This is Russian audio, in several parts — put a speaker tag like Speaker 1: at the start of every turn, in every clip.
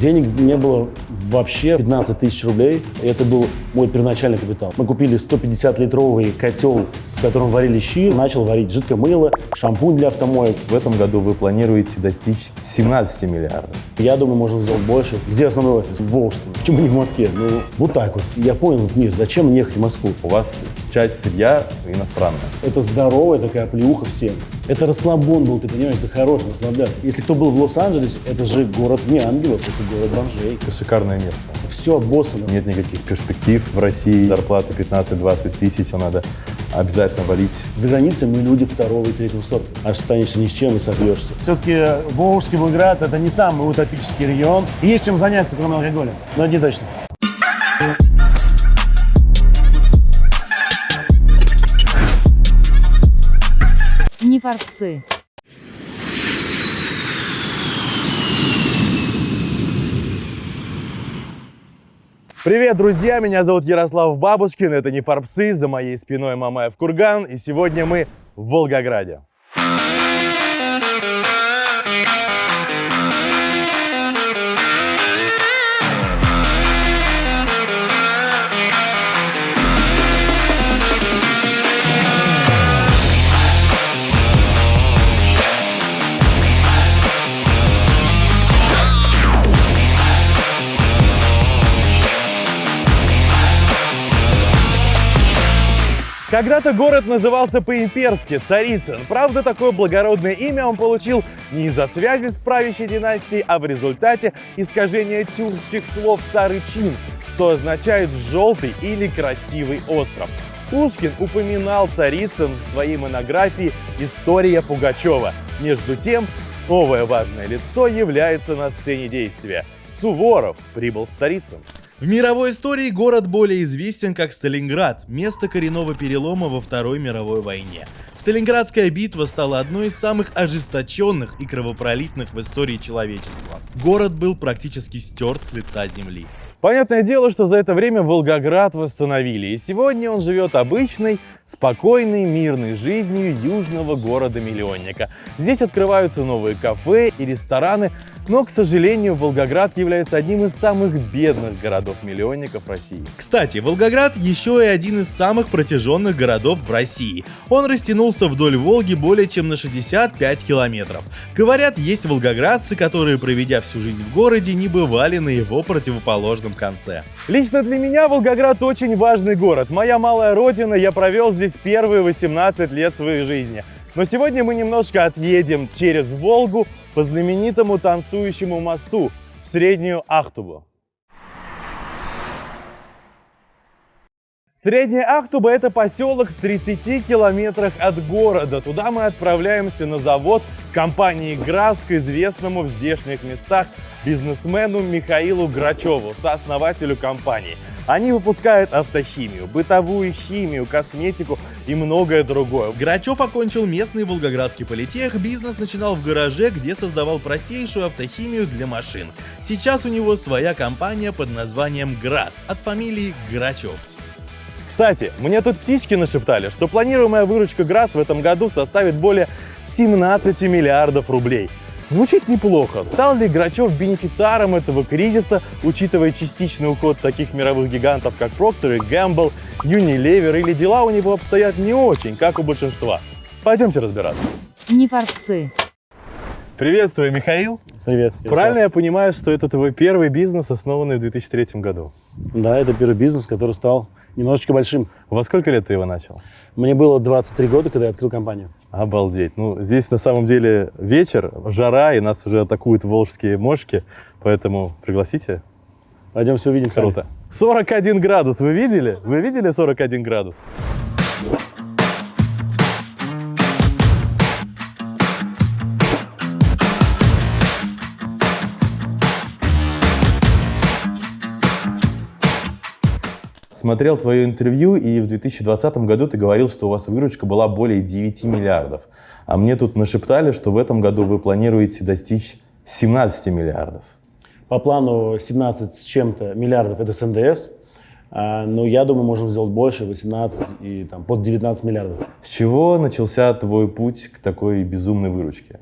Speaker 1: Денег не было вообще 15 тысяч рублей. Это был мой первоначальный капитал. Мы купили 150-литровый котел, в котором варили щи. Начал варить жидкое мыло, шампунь для автомоек.
Speaker 2: В этом году вы планируете достичь 17 миллиардов.
Speaker 1: Я думаю, можем сделать больше. Где основной офис? В Волжском. Почему не в Москве? Ну, вот так вот. Я понял, мир, зачем мне ехать в Москву?
Speaker 2: У вас часть сырья иностранная.
Speaker 1: Это здоровая такая плюха всем. Это расслабон был, ты понимаешь, это хорош расслабляться. Если кто был в Лос-Анджелесе, это же город не ангелов, это город бомжей.
Speaker 2: Это шикарное место.
Speaker 1: Все обоссано.
Speaker 2: Нет никаких перспектив в России. Зарплата 15-20 тысяч, а надо обязательно валить.
Speaker 1: За границей мы люди второго и третьего сорта. Останешься ни с чем и сопьешься. Все-таки Волжский Волгоград – это не самый утопический регион. И есть чем заняться, кроме алкоголя. Но не точно.
Speaker 3: Не форцы.
Speaker 2: Привет, друзья! Меня зовут Ярослав Бабушкин, это не Фарпсы, за моей спиной Мамаев Курган, и сегодня мы в Волгограде. Когда-то город назывался по-имперски Царицын. Правда, такое благородное имя он получил не из-за связи с правящей династией, а в результате искажения тюркских слов «сарычин», что означает «желтый» или «красивый остров». Пушкин упоминал Царицын в своей монографии «История Пугачева». Между тем, новое важное лицо является на сцене действия. Суворов прибыл в Царицын. В мировой истории город более известен как Сталинград, место коренного перелома во Второй мировой войне. Сталинградская битва стала одной из самых ожесточенных и кровопролитных в истории человечества. Город был практически стерт с лица земли. Понятное дело, что за это время Волгоград восстановили, и сегодня он живет обычной, спокойной, мирной жизнью южного города-миллионника. Здесь открываются новые кафе и рестораны, но, к сожалению, Волгоград является одним из самых бедных городов-миллионников России. Кстати, Волгоград еще и один из самых протяженных городов в России. Он растянулся вдоль Волги более чем на 65 километров. Говорят, есть волгоградцы, которые, проведя всю жизнь в городе, не бывали на его противоположном конце. Лично для меня Волгоград очень важный город. Моя малая родина, я провел здесь первые 18 лет своей жизни. Но сегодня мы немножко отъедем через Волгу по знаменитому танцующему мосту в Среднюю Ахтубу. Средняя Ахтуба – это поселок в 30 километрах от города. Туда мы отправляемся на завод компании «ГРАС» известному в здешних местах бизнесмену Михаилу Грачеву, сооснователю компании. Они выпускают автохимию, бытовую химию, косметику и многое другое. Грачев окончил местный волгоградский политех, бизнес начинал в гараже, где создавал простейшую автохимию для машин. Сейчас у него своя компания под названием ГРАС от фамилии Грачев. Кстати, мне тут птички нашептали, что планируемая выручка ГРАС в этом году составит более 17 миллиардов рублей. Звучит неплохо. Стал ли Грачев бенефициаром этого кризиса, учитывая частичный уход таких мировых гигантов, как Procter Gamble, Unilever, или дела у него обстоят не очень, как у большинства? Пойдемте разбираться.
Speaker 3: Не форцы.
Speaker 2: Приветствую, Михаил.
Speaker 1: Привет.
Speaker 2: Правильно я понимаю, что это твой первый бизнес, основанный в 2003 году?
Speaker 1: Да, это первый бизнес, который стал немножечко большим.
Speaker 2: Во сколько лет ты его начал?
Speaker 1: Мне было 23 года, когда я открыл компанию.
Speaker 2: Обалдеть. Ну, здесь на самом деле вечер, жара, и нас уже атакуют волжские мошки, поэтому пригласите.
Speaker 1: Пойдем все увидим.
Speaker 2: Круто. 41 градус, вы видели? Вы видели 41 градус? Смотрел твое интервью, и в 2020 году ты говорил, что у вас выручка была более 9 миллиардов. А мне тут нашептали, что в этом году вы планируете достичь 17 миллиардов.
Speaker 1: По плану 17 с чем-то миллиардов это с НДС. А, но я думаю, можем сделать больше, 18 и там, под 19 миллиардов.
Speaker 2: С чего начался твой путь к такой безумной выручке?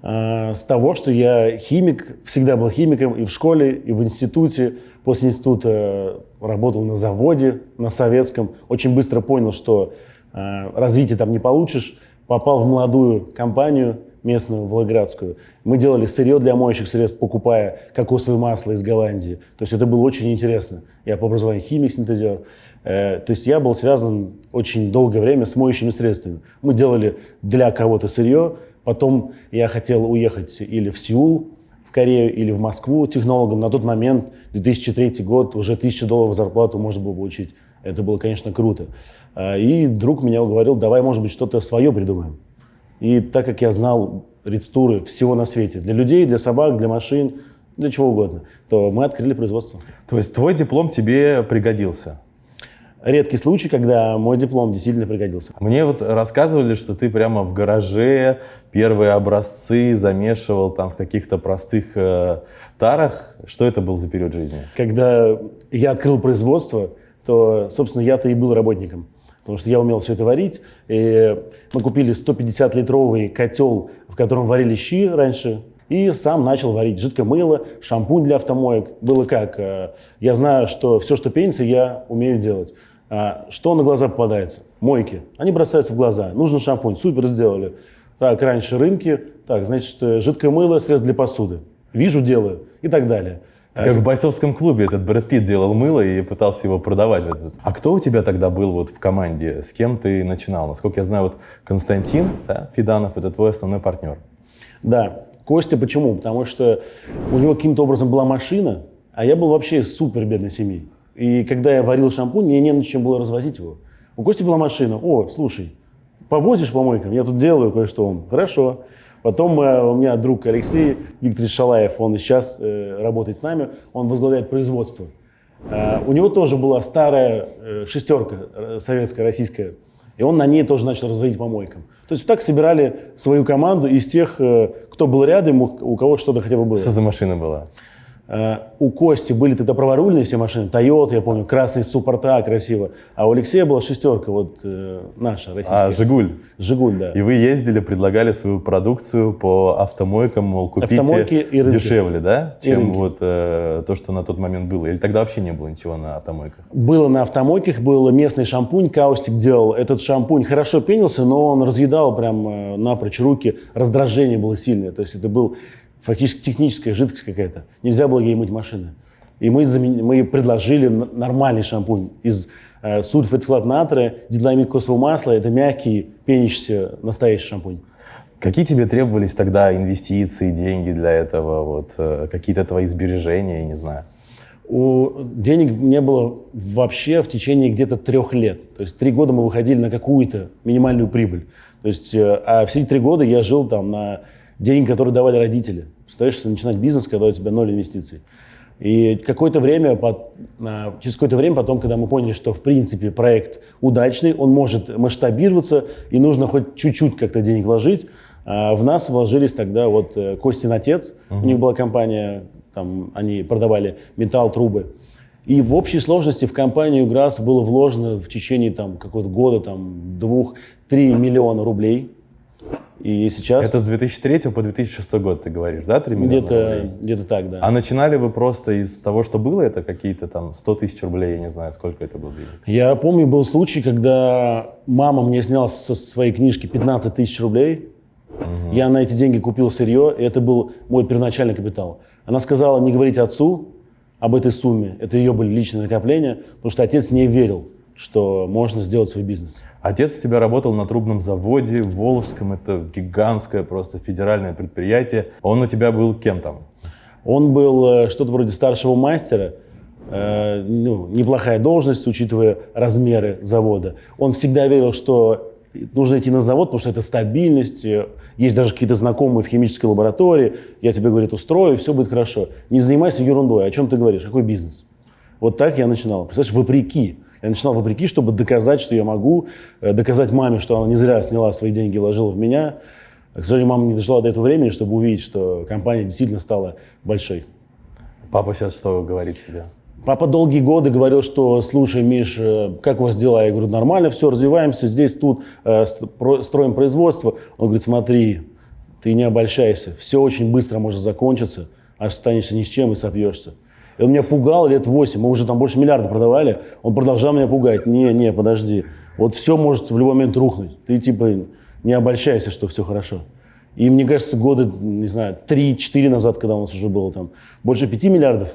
Speaker 1: А, С того, что я химик, всегда был химиком и в школе, и в институте. После института работал на заводе, на советском. Очень быстро понял, что а, развития там не получишь. Попал в молодую компанию местную, волгоградскую. Мы делали сырье для моющих средств, покупая кокосовое масло из Голландии. То есть это было очень интересно. Я по образованию химик, синтезер. Э, То есть я был связан очень долгое время с моющими средствами. Мы делали для кого-то сырье, потом я хотел уехать или в Сеул, в Корею, или в Москву технологом. На тот момент, 2003 год, уже 1000 долларов зарплату можно было получить. Это было, конечно, круто. Э, И друг меня уговорил, давай, может быть, что-то свое придумаем. И так как я знал рецептуры всего на свете, для людей, для собак, для машин, для чего угодно, то мы открыли производство.
Speaker 2: То есть твой диплом тебе пригодился?
Speaker 1: Редкий случай, когда мой диплом действительно пригодился.
Speaker 2: Мне вот рассказывали, что ты прямо в гараже первые образцы замешивал там в каких-то простых э, тарах. Что это был за период жизни?
Speaker 1: Когда я открыл производство, то, собственно, я-то и был работником. Потому что я умел все это варить. И мы купили 150-литровый котел, в котором варили щи раньше. И сам начал варить жидкое мыло, шампунь для автомоек. Было как? э, Я знаю, что все, что пенится, я умею делать. А Что на глаза попадается? Мойки. Они бросаются в глаза. Нужен шампунь. Супер, сделали. Так, раньше рынки. Так, значит, э, жидкое мыло, средство для посуды. Вижу, делаю. И так далее.
Speaker 2: Как в бойцовском клубе этот Брэд Питт делал мыло и пытался его продавать. А кто у тебя тогда был вот в команде? С кем ты начинал? Насколько я знаю, вот Константин да, Фиданов – это твой основной партнер.
Speaker 1: Да, Костя почему? Потому что у него каким-то образом была машина, а я был вообще из супер бедной семьи. И когда я варил шампунь, мне не на чем было развозить его. У Кости была машина. О, слушай, повозишь по мойкам? Я тут делаю кое-что. Хорошо. Потом э, у меня друг Алексей Викторович Шалаев, он сейчас э, работает с нами, он возглавляет производство. Э, у него тоже была старая э, шестерка э, советская, российская, и он на ней тоже начал разводить по мойкам. То есть вот так собирали свою команду из тех, э, кто был рядом, у, у кого что-то хотя бы было.
Speaker 2: Что за машина была?
Speaker 1: Э, У Кости были тогда праворульные все машины, Toyota, я помню, красный Суппорта, красиво. А у Алексея была шестерка, вот э, наша, российская.
Speaker 2: А, Жигуль.
Speaker 1: Жигуль, да.
Speaker 2: И вы ездили, предлагали свою продукцию по автомойкам, мол, купите
Speaker 1: Автомойки и рынки.
Speaker 2: дешевле, да, чем вот э, то, что на тот момент было? Или тогда вообще не было ничего на автомойках?
Speaker 1: Было на автомойках, был местный шампунь, Каустик делал. Этот шампунь хорошо пенился, но он разъедал прям э, напрочь руки, раздражение было сильное. То есть это был фактически техническая жидкость какая-то. Нельзя было ей мыть машины. И мы, замен- мы предложили нормальный шампунь из э, сульфатклад натрия, дидламид кокосового масла. Это мягкий, пенящийся настоящий шампунь.
Speaker 2: Какие тебе требовались тогда инвестиции, деньги для этого, вот, э, какие-то твои сбережения, я не знаю?
Speaker 1: У денег не было вообще в течение где-то трех лет. То есть три года мы выходили на какую-то минимальную прибыль. То есть, э, а все эти три года я жил там на деньги, которые давали родители. Если начинать бизнес, когда у тебя ноль инвестиций. И какое-то время, а, через какое-то время потом, когда мы поняли, что в принципе проект удачный, он может масштабироваться, и нужно хоть чуть-чуть как-то денег вложить, а, в нас вложились тогда вот э, Костин отец, у них была компания, там они продавали металл, трубы. И в общей сложности в компанию ГРАС было вложено в течение там, какого-то года там, двух-три миллиона рублей. И сейчас
Speaker 2: Это с 2003 по 2006 год, ты говоришь, да, 3 миллиона
Speaker 1: где-то
Speaker 2: рублей?
Speaker 1: где так, да.
Speaker 2: А начинали вы просто из того, что было, это какие-то там 100 тысяч рублей, я не знаю, сколько это было денег?
Speaker 1: Я помню, был случай, когда мама мне сняла со своей книжки 15 тысяч рублей. Я на эти деньги купил сырье, и это был мой первоначальный капитал. Она сказала не говорить отцу об этой сумме. Это ее были личные накопления, потому что отец не верил, что можно сделать свой бизнес.
Speaker 2: Отец у тебя работал на трубном заводе в Волжском, это гигантское просто федеральное предприятие. Он у тебя был кем там?
Speaker 1: Он был э, что-то вроде старшего мастера, э, ну, неплохая должность, учитывая размеры завода. Он всегда верил, что нужно идти на завод, потому что это стабильность, э, есть даже какие-то знакомые в химической лаборатории, я тебе, говорит, устрою, все будет хорошо. Не занимайся ерундой, о чем ты говоришь, какой бизнес? Вот так я начинал. Представляешь, вопреки. Я начинал вопреки, чтобы доказать, что я могу, э, доказать маме, что она не зря сняла свои деньги и вложила в меня. К сожалению, мама не дожила до этого времени, чтобы увидеть, что компания действительно стала большой.
Speaker 2: Папа сейчас что говорит тебе?
Speaker 1: Папа долгие годы говорил, что, слушай, Миш, э, как у вас дела? Я говорю, нормально, все, развиваемся, здесь, тут, э, строим производство. Он говорит, смотри, ты не обольщайся. Все очень быстро может закончиться, останешься ни с чем и сопьешься. И он меня пугал лет 8, мы уже там больше миллиарда продавали, он продолжал меня пугать. Не, не, подожди, вот все может в любой момент рухнуть. Ты типа не обольщайся, что все хорошо. И мне кажется, года, не знаю, 3-4 назад, когда у нас уже было там больше 5 миллиардов,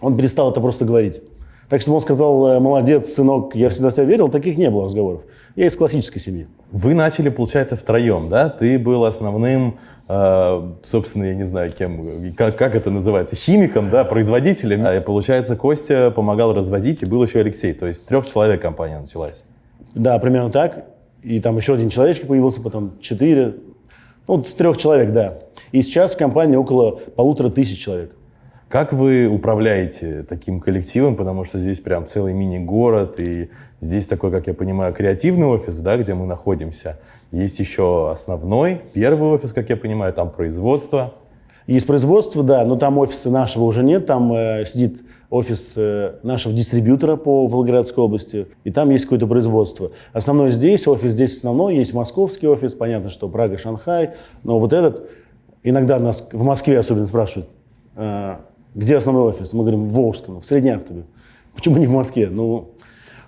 Speaker 1: он перестал это просто говорить. Так что он сказал, «Э, молодец, сынок, я всегда в тебя верил, таких не было разговоров. Я из классической семьи.
Speaker 2: Вы начали, получается, втроем, да? Ты был основным, э, собственно, я не знаю, кем, как, как это называется, химиком, да, производителем. А, получается, Костя помогал развозить, и был еще Алексей. То есть с трех человек компания началась.
Speaker 1: Да, примерно так. И там еще один человечек появился, потом четыре. Ну, с трех человек, да. И сейчас в компании около полутора тысяч человек.
Speaker 2: Как вы управляете таким коллективом, потому что здесь прям целый мини-город, и здесь такой, как я понимаю, креативный офис, да, где мы находимся. Есть еще основной, первый офис, как я понимаю, там производство.
Speaker 1: Есть производство, да, но там офиса нашего уже нет, там э, сидит офис э, нашего дистрибьютора по Волгоградской области, и там есть какое-то производство. Основной здесь, офис здесь основной, есть московский офис, понятно, что Прага, Шанхай, но вот этот, иногда нас в Москве особенно спрашивают, э, где основной офис? Мы говорим, в Волжском, в Среднеактове. Почему не в Москве? Ну,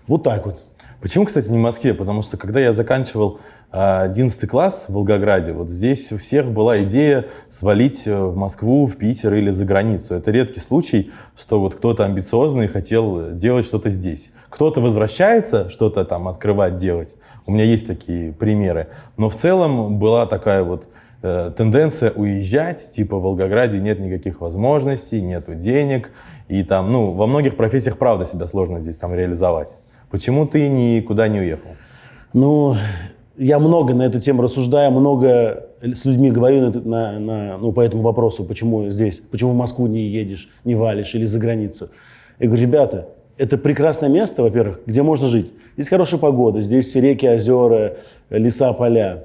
Speaker 1: вот так вот.
Speaker 2: Почему, кстати, не в Москве? Потому что, когда я заканчивал 11 класс в Волгограде, вот здесь у всех была идея свалить э, в Москву, в Питер или за границу. Это редкий случай, что вот кто-то амбициозный хотел делать что-то здесь. Кто-то возвращается что-то там открывать, делать. У меня есть такие примеры. Но в целом была такая вот тенденция уезжать, типа в Волгограде нет никаких возможностей, нету денег, и там, ну, во многих профессиях, правда, себя сложно здесь там реализовать. Почему ты никуда не уехал?
Speaker 1: Ну, я много на эту тему рассуждаю, много с людьми говорю на, на, на, ну, по этому вопросу, почему здесь, почему в Москву не едешь, не валишь или за границу. Я говорю, ребята, это прекрасное место, во-первых, где можно жить. Здесь хорошая погода, здесь реки, озера, леса, поля.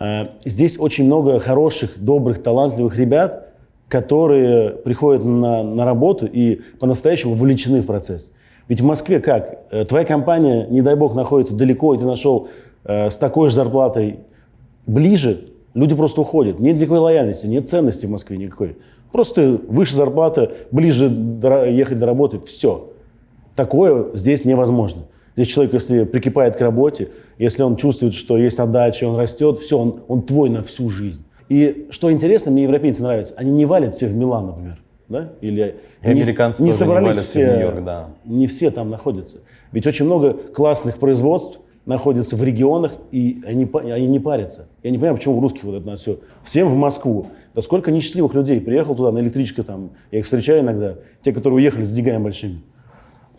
Speaker 1: Э, здесь очень много хороших, добрых, талантливых ребят, которые приходят на, на работу и по-настоящему вовлечены в процесс. Ведь в Москве как? Э, твоя компания, не дай бог, находится далеко, и ты нашел э, с такой же зарплатой ближе, люди просто уходят. Нет никакой лояльности, нет ценности в Москве никакой. Просто выше зарплата, ближе ехать до работы, все. Такое здесь невозможно. Здесь человек, если прикипает к работе, если он чувствует, что есть отдача, он растет, все, он, он твой на всю жизнь. И что интересно, мне европейцы нравятся, они не валят все в Милан, например. Да? Или
Speaker 2: и американцы не, не собрались не все, в Нью-Йорк, да.
Speaker 1: Не все там находятся. Ведь очень много классных производств находятся в регионах, и они, они не парятся. Я не понимаю, почему у русских вот это все. Всем в Москву. Да сколько несчастливых людей приехал туда на электричке там, я их встречаю иногда, те, которые уехали с деньгами большими.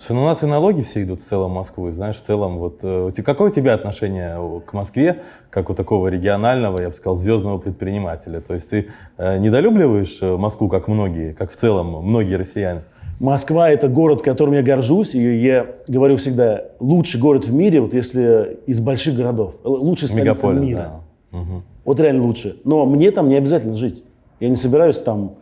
Speaker 2: Слушай, ну у нас и налоги все идут в целом в Москву, знаешь, в целом, вот, э, какое у тебя отношение к Москве, как у такого регионального, я бы сказал, звездного предпринимателя? То есть ты э, недолюбливаешь э, Москву, как многие, как в целом многие россияне?
Speaker 1: Москва – это город, которым я горжусь, и я говорю всегда, лучший город в мире, вот если из больших городов, лучшая столица Мегаполис, мира. Да. Угу. Вот реально лучше. Но мне там не обязательно жить. Я не собираюсь там Э,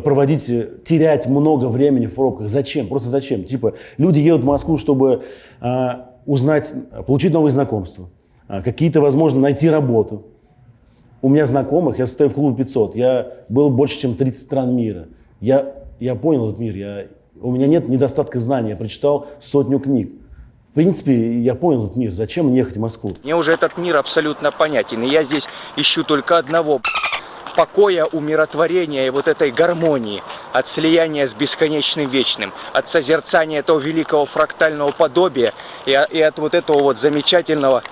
Speaker 1: проводить, э, терять много времени в пробках. Зачем? Просто зачем? Типа, люди едут в Москву, чтобы э, узнать, получить новые знакомства, э, какие-то, возможно, найти работу. У меня знакомых, я состою в клубе 500, я был больше, чем 30 стран мира. Я, я понял этот мир, я, у меня нет недостатка знаний, я прочитал сотню книг. В принципе, я понял этот мир. Зачем мне ехать в Москву?
Speaker 4: Мне уже этот мир абсолютно понятен. И я здесь ищу только одного покоя, умиротворения и вот этой гармонии, от слияния с бесконечным вечным, от созерцания этого великого фрактального подобия и, и от вот этого вот замечательного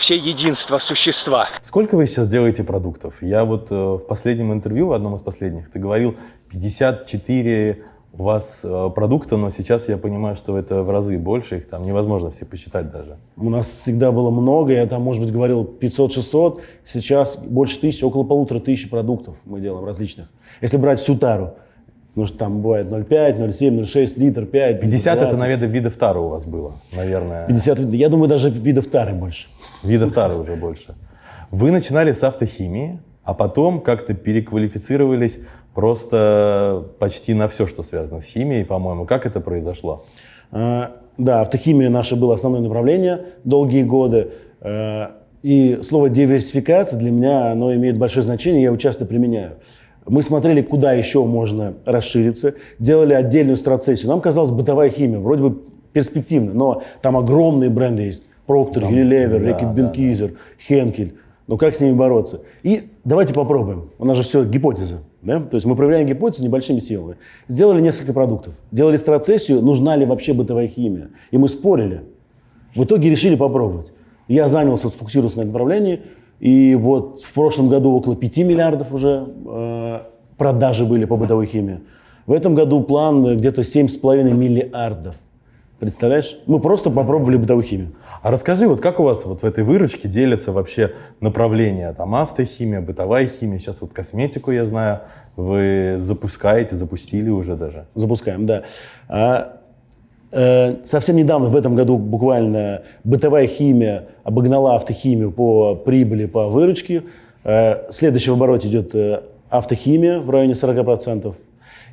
Speaker 4: все единства существа.
Speaker 2: Сколько вы сейчас делаете продуктов? Я вот э, в последнем интервью, в одном из последних, ты говорил 54 у вас э, продукта, но сейчас я понимаю, что это в разы больше, их там невозможно все посчитать даже.
Speaker 1: У нас всегда было много, я там, может быть, говорил 500-600, сейчас больше тысячи, около полутора тысяч продуктов мы делаем различных. Если брать всю тару, потому что там бывает 0,5, 0,7, 0,6 литр, 5,
Speaker 2: 50 это, наверное, видов тары у вас было, наверное.
Speaker 1: 50, я думаю, даже видов тары больше.
Speaker 2: Видов тары уже больше. Вы начинали с автохимии, а потом как-то переквалифицировались просто почти на все, что связано с химией, по-моему. Как это произошло?
Speaker 1: А, да, автохимия наше было основное направление долгие годы. А, И слово диверсификация для меня, оно имеет большое значение, я его часто применяю. Мы смотрели, куда еще можно расшириться, делали отдельную страцессию. Нам казалось, бытовая химия, вроде бы перспективно, но там огромные бренды есть. Procter, Unilever,
Speaker 2: да,
Speaker 1: Reckitt
Speaker 2: да,
Speaker 1: Benckiser, Henkel. Ну как с ними бороться? И давайте попробуем. У нас же все гипотеза. Да? То есть мы проверяем гипотезу небольшими силами. Сделали несколько продуктов. Делали страцессию, нужна ли вообще бытовая химия. И мы спорили. В итоге решили попробовать. Я занялся, сфокусировался на этом направлении. И вот в прошлом году около 5 миллиардов уже э, продажи были по бытовой химии. В этом году план где-то 7,5 миллиардов. Представляешь? Мы просто попробовали бытовую химию.
Speaker 2: А расскажи, вот как у вас вот в этой выручке делятся вообще направления? Там автохимия, бытовая химия, сейчас вот косметику, я знаю, вы запускаете, запустили уже даже.
Speaker 1: Запускаем, да. А, э, совсем недавно, в этом году буквально, бытовая химия обогнала автохимию по прибыли, по выручке. Э, следующий в обороте идет э, автохимия в районе 40%.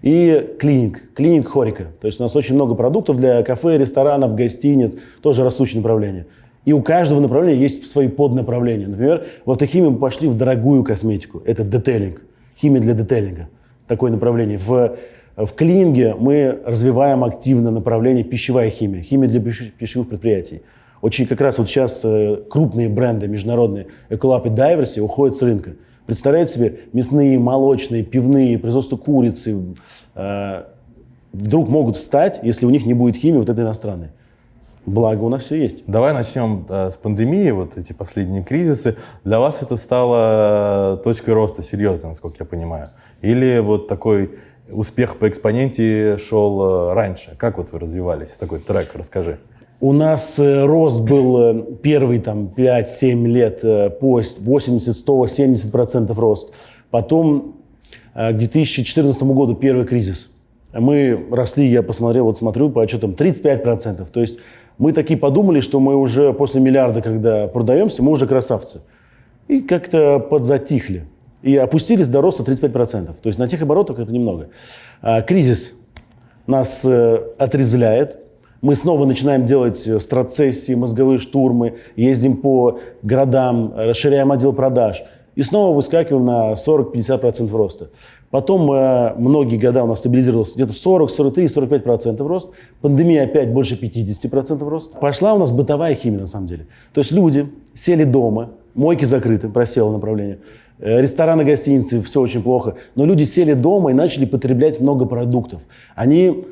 Speaker 1: И клиник, клиник Хорика. То есть у нас очень много продуктов для кафе, ресторанов, гостиниц, тоже растущее направление. И у каждого направления есть свои поднаправления. Например, в автохимии мы пошли в дорогую косметику. Это детейлинг, химия для детейлинга. Такое направление. В, в клининге мы развиваем активно направление пищевая химия, химия для пищ- пищевых предприятий. Очень как раз вот сейчас э, крупные бренды международные, Ecolab и Diversey, уходят с рынка. Представляете себе, мясные, молочные, пивные, производство курицы э, вдруг могут встать, если у них не будет химии вот этой иностранной. Благо у нас все есть.
Speaker 2: Давай начнем э, с пандемии, вот эти последние кризисы. Для вас это стало э, точкой роста, серьезно, насколько я понимаю? Или вот такой успех по экспоненте шел э, раньше? Как вот вы развивались? Такой трек, расскажи.
Speaker 1: У нас э, рост был э, первый там 5-7 лет э, по 80, 100, 70% рост. Потом к 2014 году первый кризис. Мы росли, я посмотрел, вот смотрю по отчетам, 35%. То есть мы такие подумали, что мы уже после миллиарда, когда продаемся, мы уже красавцы. И как-то подзатихли. И опустились до роста 35%. То есть на тех оборотах это немного. А, кризис нас отрезвляет. Мы снова начинаем делать э, страцессии, мозговые штурмы, ездим по городам, расширяем отдел продаж. И снова выскакиваем на 40-50% роста. Потом э, многие года у нас стабилизировался где-то 40, 43, 45% рост. Пандемия опять больше 50% рост. Пошла у нас бытовая химия на самом деле. То есть люди сели дома, мойки закрыты, просело направление. Э, Рестораны, гостиницы, все очень плохо. Но люди сели дома и начали потреблять много продуктов. Они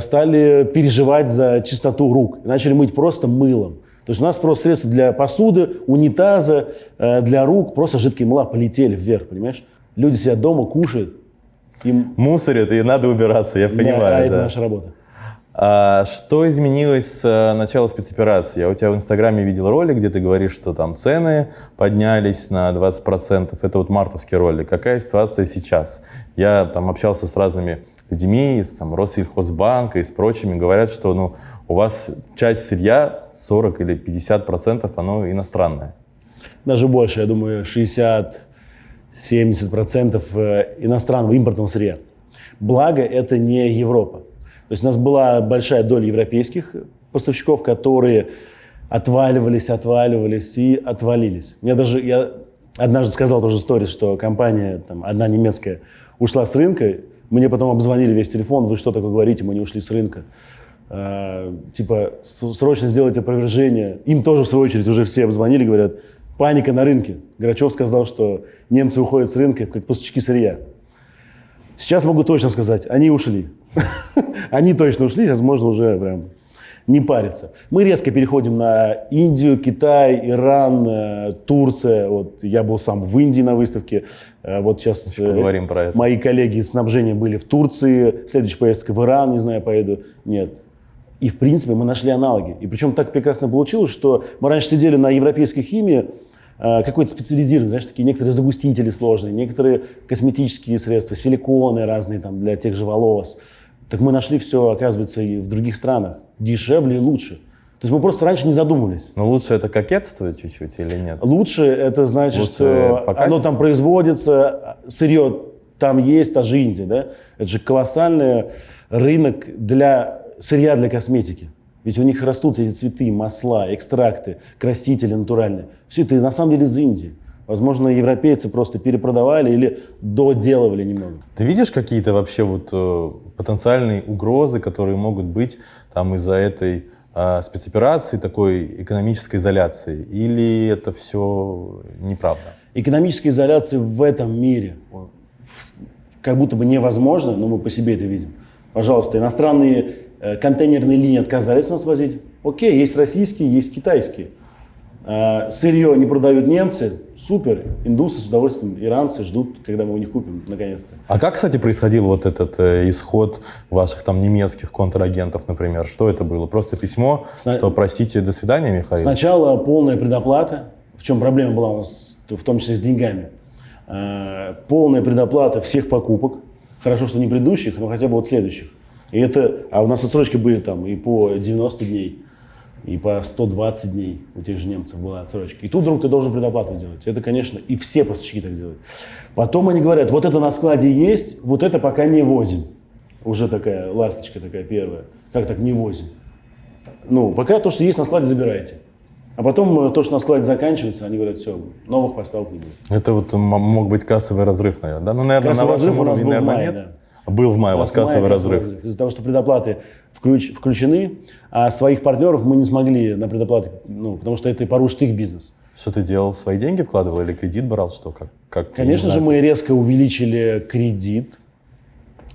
Speaker 1: стали переживать за чистоту рук. Начали мыть просто мылом. То есть у нас просто средства для посуды, унитаза, э, для рук, просто жидкие мыла полетели вверх, понимаешь? Люди сидят дома, кушают. Им...
Speaker 2: Мусорят, и надо убираться, я
Speaker 1: Да,
Speaker 2: понимаю.
Speaker 1: а это
Speaker 2: да.
Speaker 1: наша работа.
Speaker 2: А что изменилось с э, начала спецоперации? Я у тебя в Инстаграме видел ролик, где ты говоришь, что там цены поднялись на 20%. Это вот мартовский ролик. Какая ситуация сейчас? Я там общался с разными людьми, с там, Россельхозбанка и с прочими. Говорят, что ну, у вас часть сырья, 40 или 50%, оно иностранное.
Speaker 1: Даже больше, я думаю, 60-70% э, иностранного импортного сырья. Благо, это не Европа. То есть у нас была большая доля европейских поставщиков, которые отваливались, отваливались и отвалились. Я даже, я однажды сказал тоже историю, что компания, там, одна немецкая, ушла с рынка, мне потом обзвонили весь телефон, вы что такое говорите, мы не ушли с рынка. Э, типа, срочно сделайте опровержение. Им тоже, в свою очередь, уже все обзвонили, говорят, паника на рынке. Грачев сказал, что немцы уходят с рынка, как поставщики сырья. Сейчас могу точно сказать, они ушли. Они точно ушли, сейчас можно уже прям не париться. Мы резко переходим на Индию, Китай, Иран, э, Турция. Вот я был сам в Индии на выставке. Э, Вот сейчас
Speaker 2: Еще поговорим про это.
Speaker 1: мои коллеги из снабжения были в Турции. Следующая поездка в Иран, не знаю, поеду. Нет. И, в принципе, мы нашли аналоги. И причем так прекрасно получилось, что мы раньше сидели на европейской химии, э, какой-то специализированный, знаешь, такие некоторые загустители сложные, некоторые косметические средства, силиконы разные там для тех же волос. Так мы нашли все, оказывается, и в других странах. Дешевле и лучше. То есть мы просто раньше не задумывались.
Speaker 2: Но лучше это кокетство чуть-чуть или нет?
Speaker 1: Лучше это значит,
Speaker 2: Лучше
Speaker 1: что оно там производится, сырье там есть, та же Индия, да? Это же колоссальный рынок для сырья для косметики. Ведь у них растут эти цветы, масла, экстракты, красители натуральные. Все это на самом деле из Индии. Возможно, европейцы просто перепродавали или доделывали немного.
Speaker 2: Ты видишь какие-то вообще вот э, потенциальные угрозы, которые могут быть там из-за этой э, спецоперации, такой экономической изоляции? Или это все неправда?
Speaker 1: Экономическая изоляция в этом мире как будто бы невозможно, но мы по себе это видим. Пожалуйста, иностранные контейнерные линии отказались нас возить. Окей, есть российские, есть китайские. А, Сырье не продают немцы, супер. Индусы с удовольствием, иранцы ждут, когда мы у них купим, наконец-то.
Speaker 2: А как, кстати, происходил вот этот э, исход ваших там немецких контрагентов, например? Что это было? Просто письмо,
Speaker 1: Сна-
Speaker 2: что простите, до свидания, Михаил?
Speaker 1: Сначала полная предоплата. В чем проблема была у нас, в том числе с деньгами. А, Полная предоплата всех покупок. Хорошо, что не предыдущих, но хотя бы вот следующих. И это, а у нас отсрочки были там и по 90 дней, и по 120 дней у тех же немцев была отсрочка. И тут вдруг ты должен предоплату делать. Это, конечно, и все поставщики так делают. Потом они говорят, вот это на складе есть, вот это пока не возим. Уже такая ласточка такая первая. Как так не возим? Ну, пока то, что есть на складе, забирайте. А потом э, то, что на складе заканчивается, они говорят, все, новых поставок не будет.
Speaker 2: Это вот мог быть кассовый разрыв, наверное, да? Ну, наверное,
Speaker 1: Кассовый
Speaker 2: на
Speaker 1: разрыв у нас
Speaker 2: уровне,
Speaker 1: был в
Speaker 2: наверное,
Speaker 1: мае,
Speaker 2: нет.
Speaker 1: да.
Speaker 2: Был в мае у вас кассовый
Speaker 1: мая
Speaker 2: разрыв.
Speaker 1: Из-за того, что предоплаты включ- включены, а своих партнеров мы не смогли на предоплаты, ну, потому что это порушит их бизнес.
Speaker 2: Что ты делал? Свои деньги вкладывал или кредит брал? Что? Как, как,
Speaker 1: Конечно
Speaker 2: не
Speaker 1: же, мы резко увеличили кредит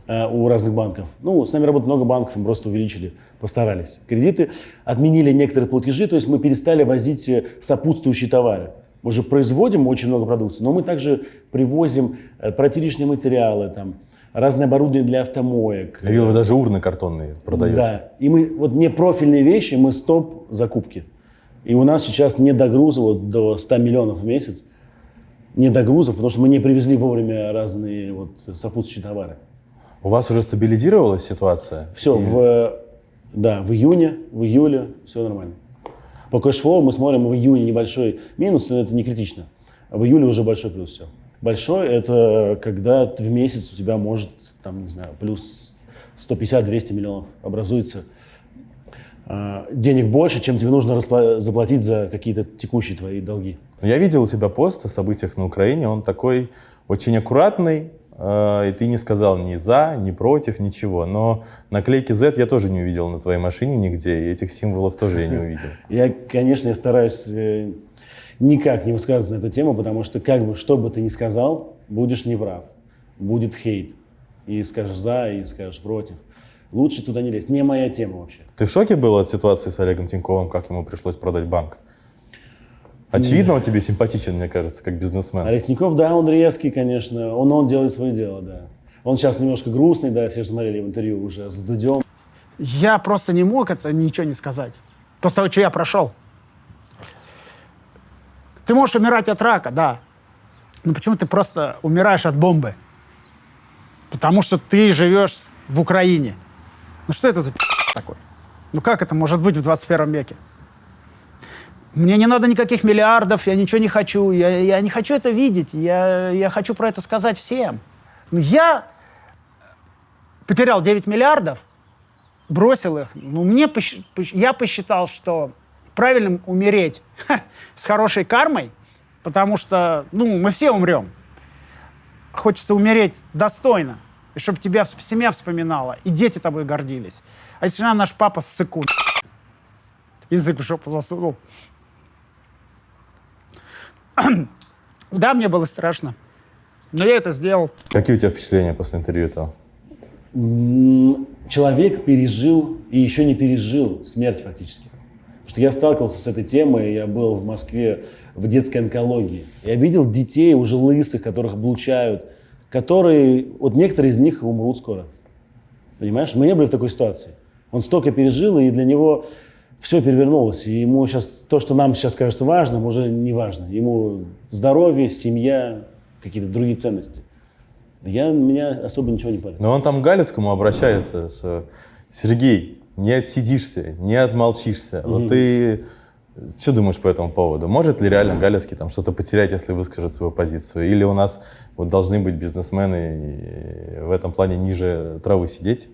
Speaker 1: э, у разных банков. Ну, с нами работает много банков, мы просто увеличили, постарались. Кредиты отменили некоторые платежи, то есть мы перестали возить э, сопутствующие товары. Мы же производим очень много продукции, но мы также привозим э, протиричные материалы, там, разное оборудование для автомоек.
Speaker 2: Я видел, вы даже урны картонные продаете.
Speaker 1: Да. И мы вот не профильные вещи, мы стоп закупки. И у нас сейчас не до груза вот, до 100 миллионов в месяц. Не до грузов, потому что мы не привезли вовремя разные вот, сопутствующие товары.
Speaker 2: У вас уже стабилизировалась ситуация?
Speaker 1: Все, в, да, в июне, в июле все нормально. По cash flow мы смотрим в июне небольшой минус, но это не критично. В июле уже большой плюс все. Большой – это когда в месяц у тебя может, там, не знаю, плюс 150-200 миллионов образуется а, денег больше, чем тебе нужно заплатить за какие-то текущие твои долги.
Speaker 2: Я видел у тебя пост о событиях на Украине, он такой очень аккуратный, э, и ты не сказал ни за, ни против, ничего. Но наклейки Z я тоже не увидел на твоей машине нигде, и этих символов тоже я не увидел.
Speaker 1: Я, конечно, я стараюсь э, никак не высказываться на эту тему, потому что как бы, что бы ты ни сказал, будешь неправ, будет хейт. И скажешь за, и скажешь против. Лучше туда не лезть. Не моя тема вообще.
Speaker 2: Ты в шоке был от ситуации с Олегом Тиньковым, как ему пришлось продать банк? Очевидно, он тебе симпатичен, мне кажется, как бизнесмен.
Speaker 1: Олег Тиньков, да, он резкий, конечно. Он, он делает свое дело, да. Он сейчас немножко грустный, да, все же смотрели в интервью уже с Дудем.
Speaker 5: Я просто не мог это ничего не сказать. После того, что я прошел. Ты можешь умирать от рака, да. Но почему ты просто умираешь от бомбы? Потому что ты живешь в Украине. Ну что это за такой? Ну как это может быть в 21 веке? Мне не надо никаких миллиардов, я ничего не хочу, я, я не хочу это видеть, я, я хочу про это сказать всем. Ну, Я потерял 9 миллиардов, бросил их. Ну, мне я посчитал, что правильным умереть с хорошей кармой, потому что, ну, мы все умрем. Хочется умереть достойно, и чтобы тебя семья вспоминала, и дети тобой гордились. А если она наш папа ссыку, язык в жопу засунул. Да, мне было страшно, но я это сделал.
Speaker 2: Какие у тебя впечатления после интервью этого?
Speaker 1: Человек пережил и еще не пережил смерть фактически. Что я сталкивался с этой темой, я был в Москве в детской онкологии. Я видел детей уже лысых, которых облучают, которые, вот некоторые из них умрут скоро. Понимаешь? Мы не были в такой ситуации. Он столько пережил, и для него все перевернулось. И ему сейчас, то, что нам сейчас кажется важным, уже не важно. Ему здоровье, семья, какие-то другие ценности. Я, меня особо ничего не парит.
Speaker 2: Но он там к Галицкому обращается, что Сергей, не отсидишься, не отмолчишься. Вот ты что думаешь по этому поводу? Может ли реально Галицкий там что-то потерять, если выскажет свою позицию? Или у нас вот должны быть бизнесмены в этом плане ниже травы сидеть?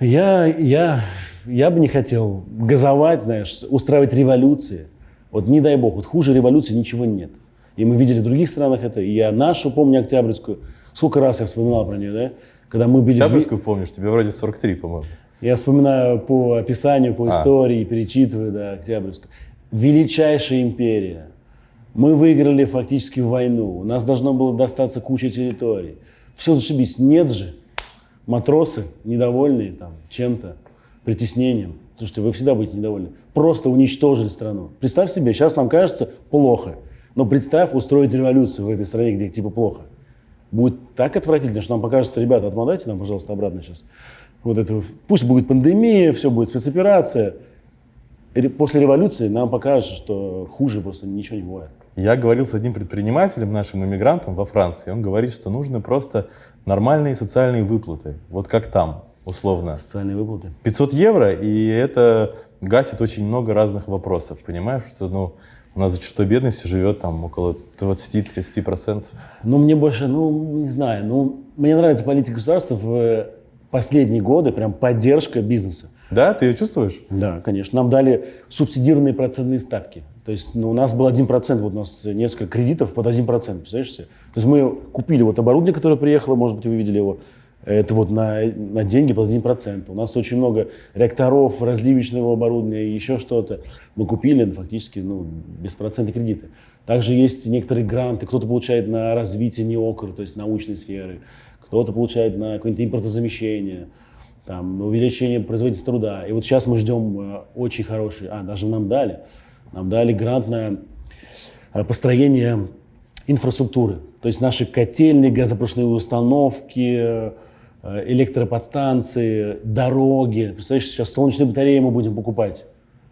Speaker 1: Я, я я бы не хотел газовать, знаешь, устраивать революции. Вот не дай бог, вот хуже революции ничего нет. И мы видели в других странах это, и я нашу помню, Октябрьскую. Сколько раз я вспоминал про нее, да? Когда мы в Ви-
Speaker 2: Октябрьскую помнишь? Тебе вроде 43, по-моему.
Speaker 1: Я вспоминаю по описанию, по
Speaker 2: А.
Speaker 1: истории, перечитываю, да, Октябрьскую. Величайшая империя. Мы выиграли фактически войну. У нас должно было достаться куча территорий. Все зашибись. Нет же. Матросы недовольные там чем-то, притеснением. Слушайте, вы всегда будете недовольны. Просто уничтожили страну. Представь себе, сейчас нам кажется плохо. Но представь устроить революцию в этой стране, где типа плохо. Будет так отвратительно, что нам покажется, ребята, отмотайте нам, пожалуйста, обратно сейчас. Вот это, пусть будет пандемия, все будет спецоперация. После революции нам покажется, что хуже просто ничего не бывает.
Speaker 2: Я говорил с одним предпринимателем, нашим иммигрантом во Франции. Он говорит, что нужны просто нормальные социальные выплаты. Вот как там, условно.
Speaker 1: Социальные выплаты.
Speaker 2: 500 евро, и это гасит очень много разных вопросов. Понимаешь, что ну, у нас за чертой бедности живет там около 20-30%.
Speaker 1: Ну, мне больше, ну, не знаю, ну, мне нравится политика государства в последние годы, прям поддержка бизнеса.
Speaker 2: Да, ты ее чувствуешь?
Speaker 1: Да, конечно. Нам дали субсидированные процентные ставки. То есть ну, у нас был 1%, вот у нас несколько кредитов под 1%, представляешь себе? То есть мы купили вот оборудование, которое приехало, может быть, вы видели его, это вот на, на деньги под 1%. У нас очень много реакторов, разливочного оборудования и еще что-то. Мы купили ну, фактически ну, беспроцентные кредиты. Также есть некоторые гранты, кто-то получает на развитие НИОКР, то есть научной сферы, кто-то получает на какое-нибудь импортозамещение там, увеличение производительности труда. И вот сейчас мы ждем э, очень хороший, а, даже нам дали, нам дали грант на э, построение инфраструктуры. То есть наши котельные, газопрошные установки, э, электроподстанции, дороги. Представляешь, сейчас солнечные батареи мы будем покупать.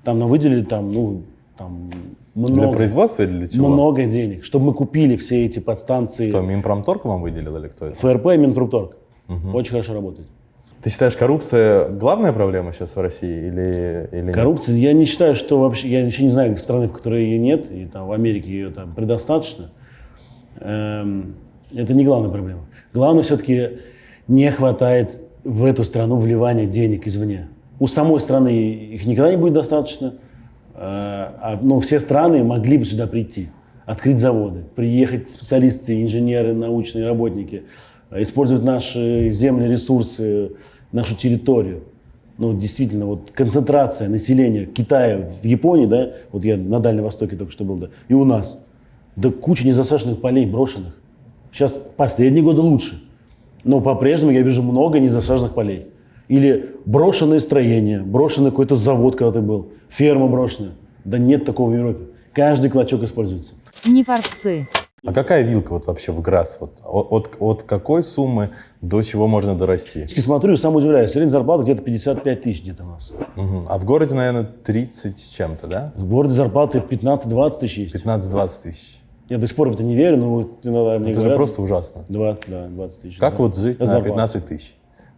Speaker 1: Там нам выделили там, ну, там много,
Speaker 2: Для производства или для чего?
Speaker 1: много денег, чтобы мы купили все эти подстанции.
Speaker 2: Кто, Минпромторг вам выделил или кто это?
Speaker 1: ФРП и Минпромторг. Очень хорошо работает.
Speaker 2: Ты считаешь, коррупция главная проблема сейчас в России или, или нет?
Speaker 1: Коррупция, я не считаю, что вообще, я вообще не знаю страны, в которой ее нет, и там в Америке ее там предостаточно. Эм, это не главная проблема. Главное все-таки не хватает в эту страну вливания денег извне. У самой страны их никогда не будет достаточно, но все страны могли бы сюда прийти, открыть заводы, приехать специалисты, инженеры, научные работники, э, использовать наши земли, ресурсы, нашу территорию. Ну, действительно, вот концентрация населения Китая в Японии, да, вот я на Дальнем Востоке только что был, да, и у нас, да куча незасаженных полей брошенных. Сейчас последние годы лучше, но по-прежнему я вижу много незасаженных полей. Или брошенные строения, брошенный какой-то завод когда-то был, ферма брошенная. Да нет такого в Европе. Каждый клочок используется.
Speaker 3: Не форцы.
Speaker 2: А какая вилка вот вообще в ГРАС? Вот, от, от, какой суммы до чего можно дорасти?
Speaker 1: И смотрю, сам удивляюсь, средняя зарплата где-то 55 тысяч где-то у нас.
Speaker 2: Мгм. А в городе, наверное, 30 с чем-то, да?
Speaker 1: В городе зарплаты 15-20 тысяч есть.
Speaker 2: 15-20 тысяч.
Speaker 1: Я до сих пор в это не верю, но вот иногда мне
Speaker 2: Это же
Speaker 1: говорят,
Speaker 2: просто ужасно.
Speaker 1: 20, да, 20 тысяч.
Speaker 2: Как
Speaker 1: Это
Speaker 2: вот жить
Speaker 1: это
Speaker 2: на
Speaker 1: зарплата.
Speaker 2: 15 тысяч?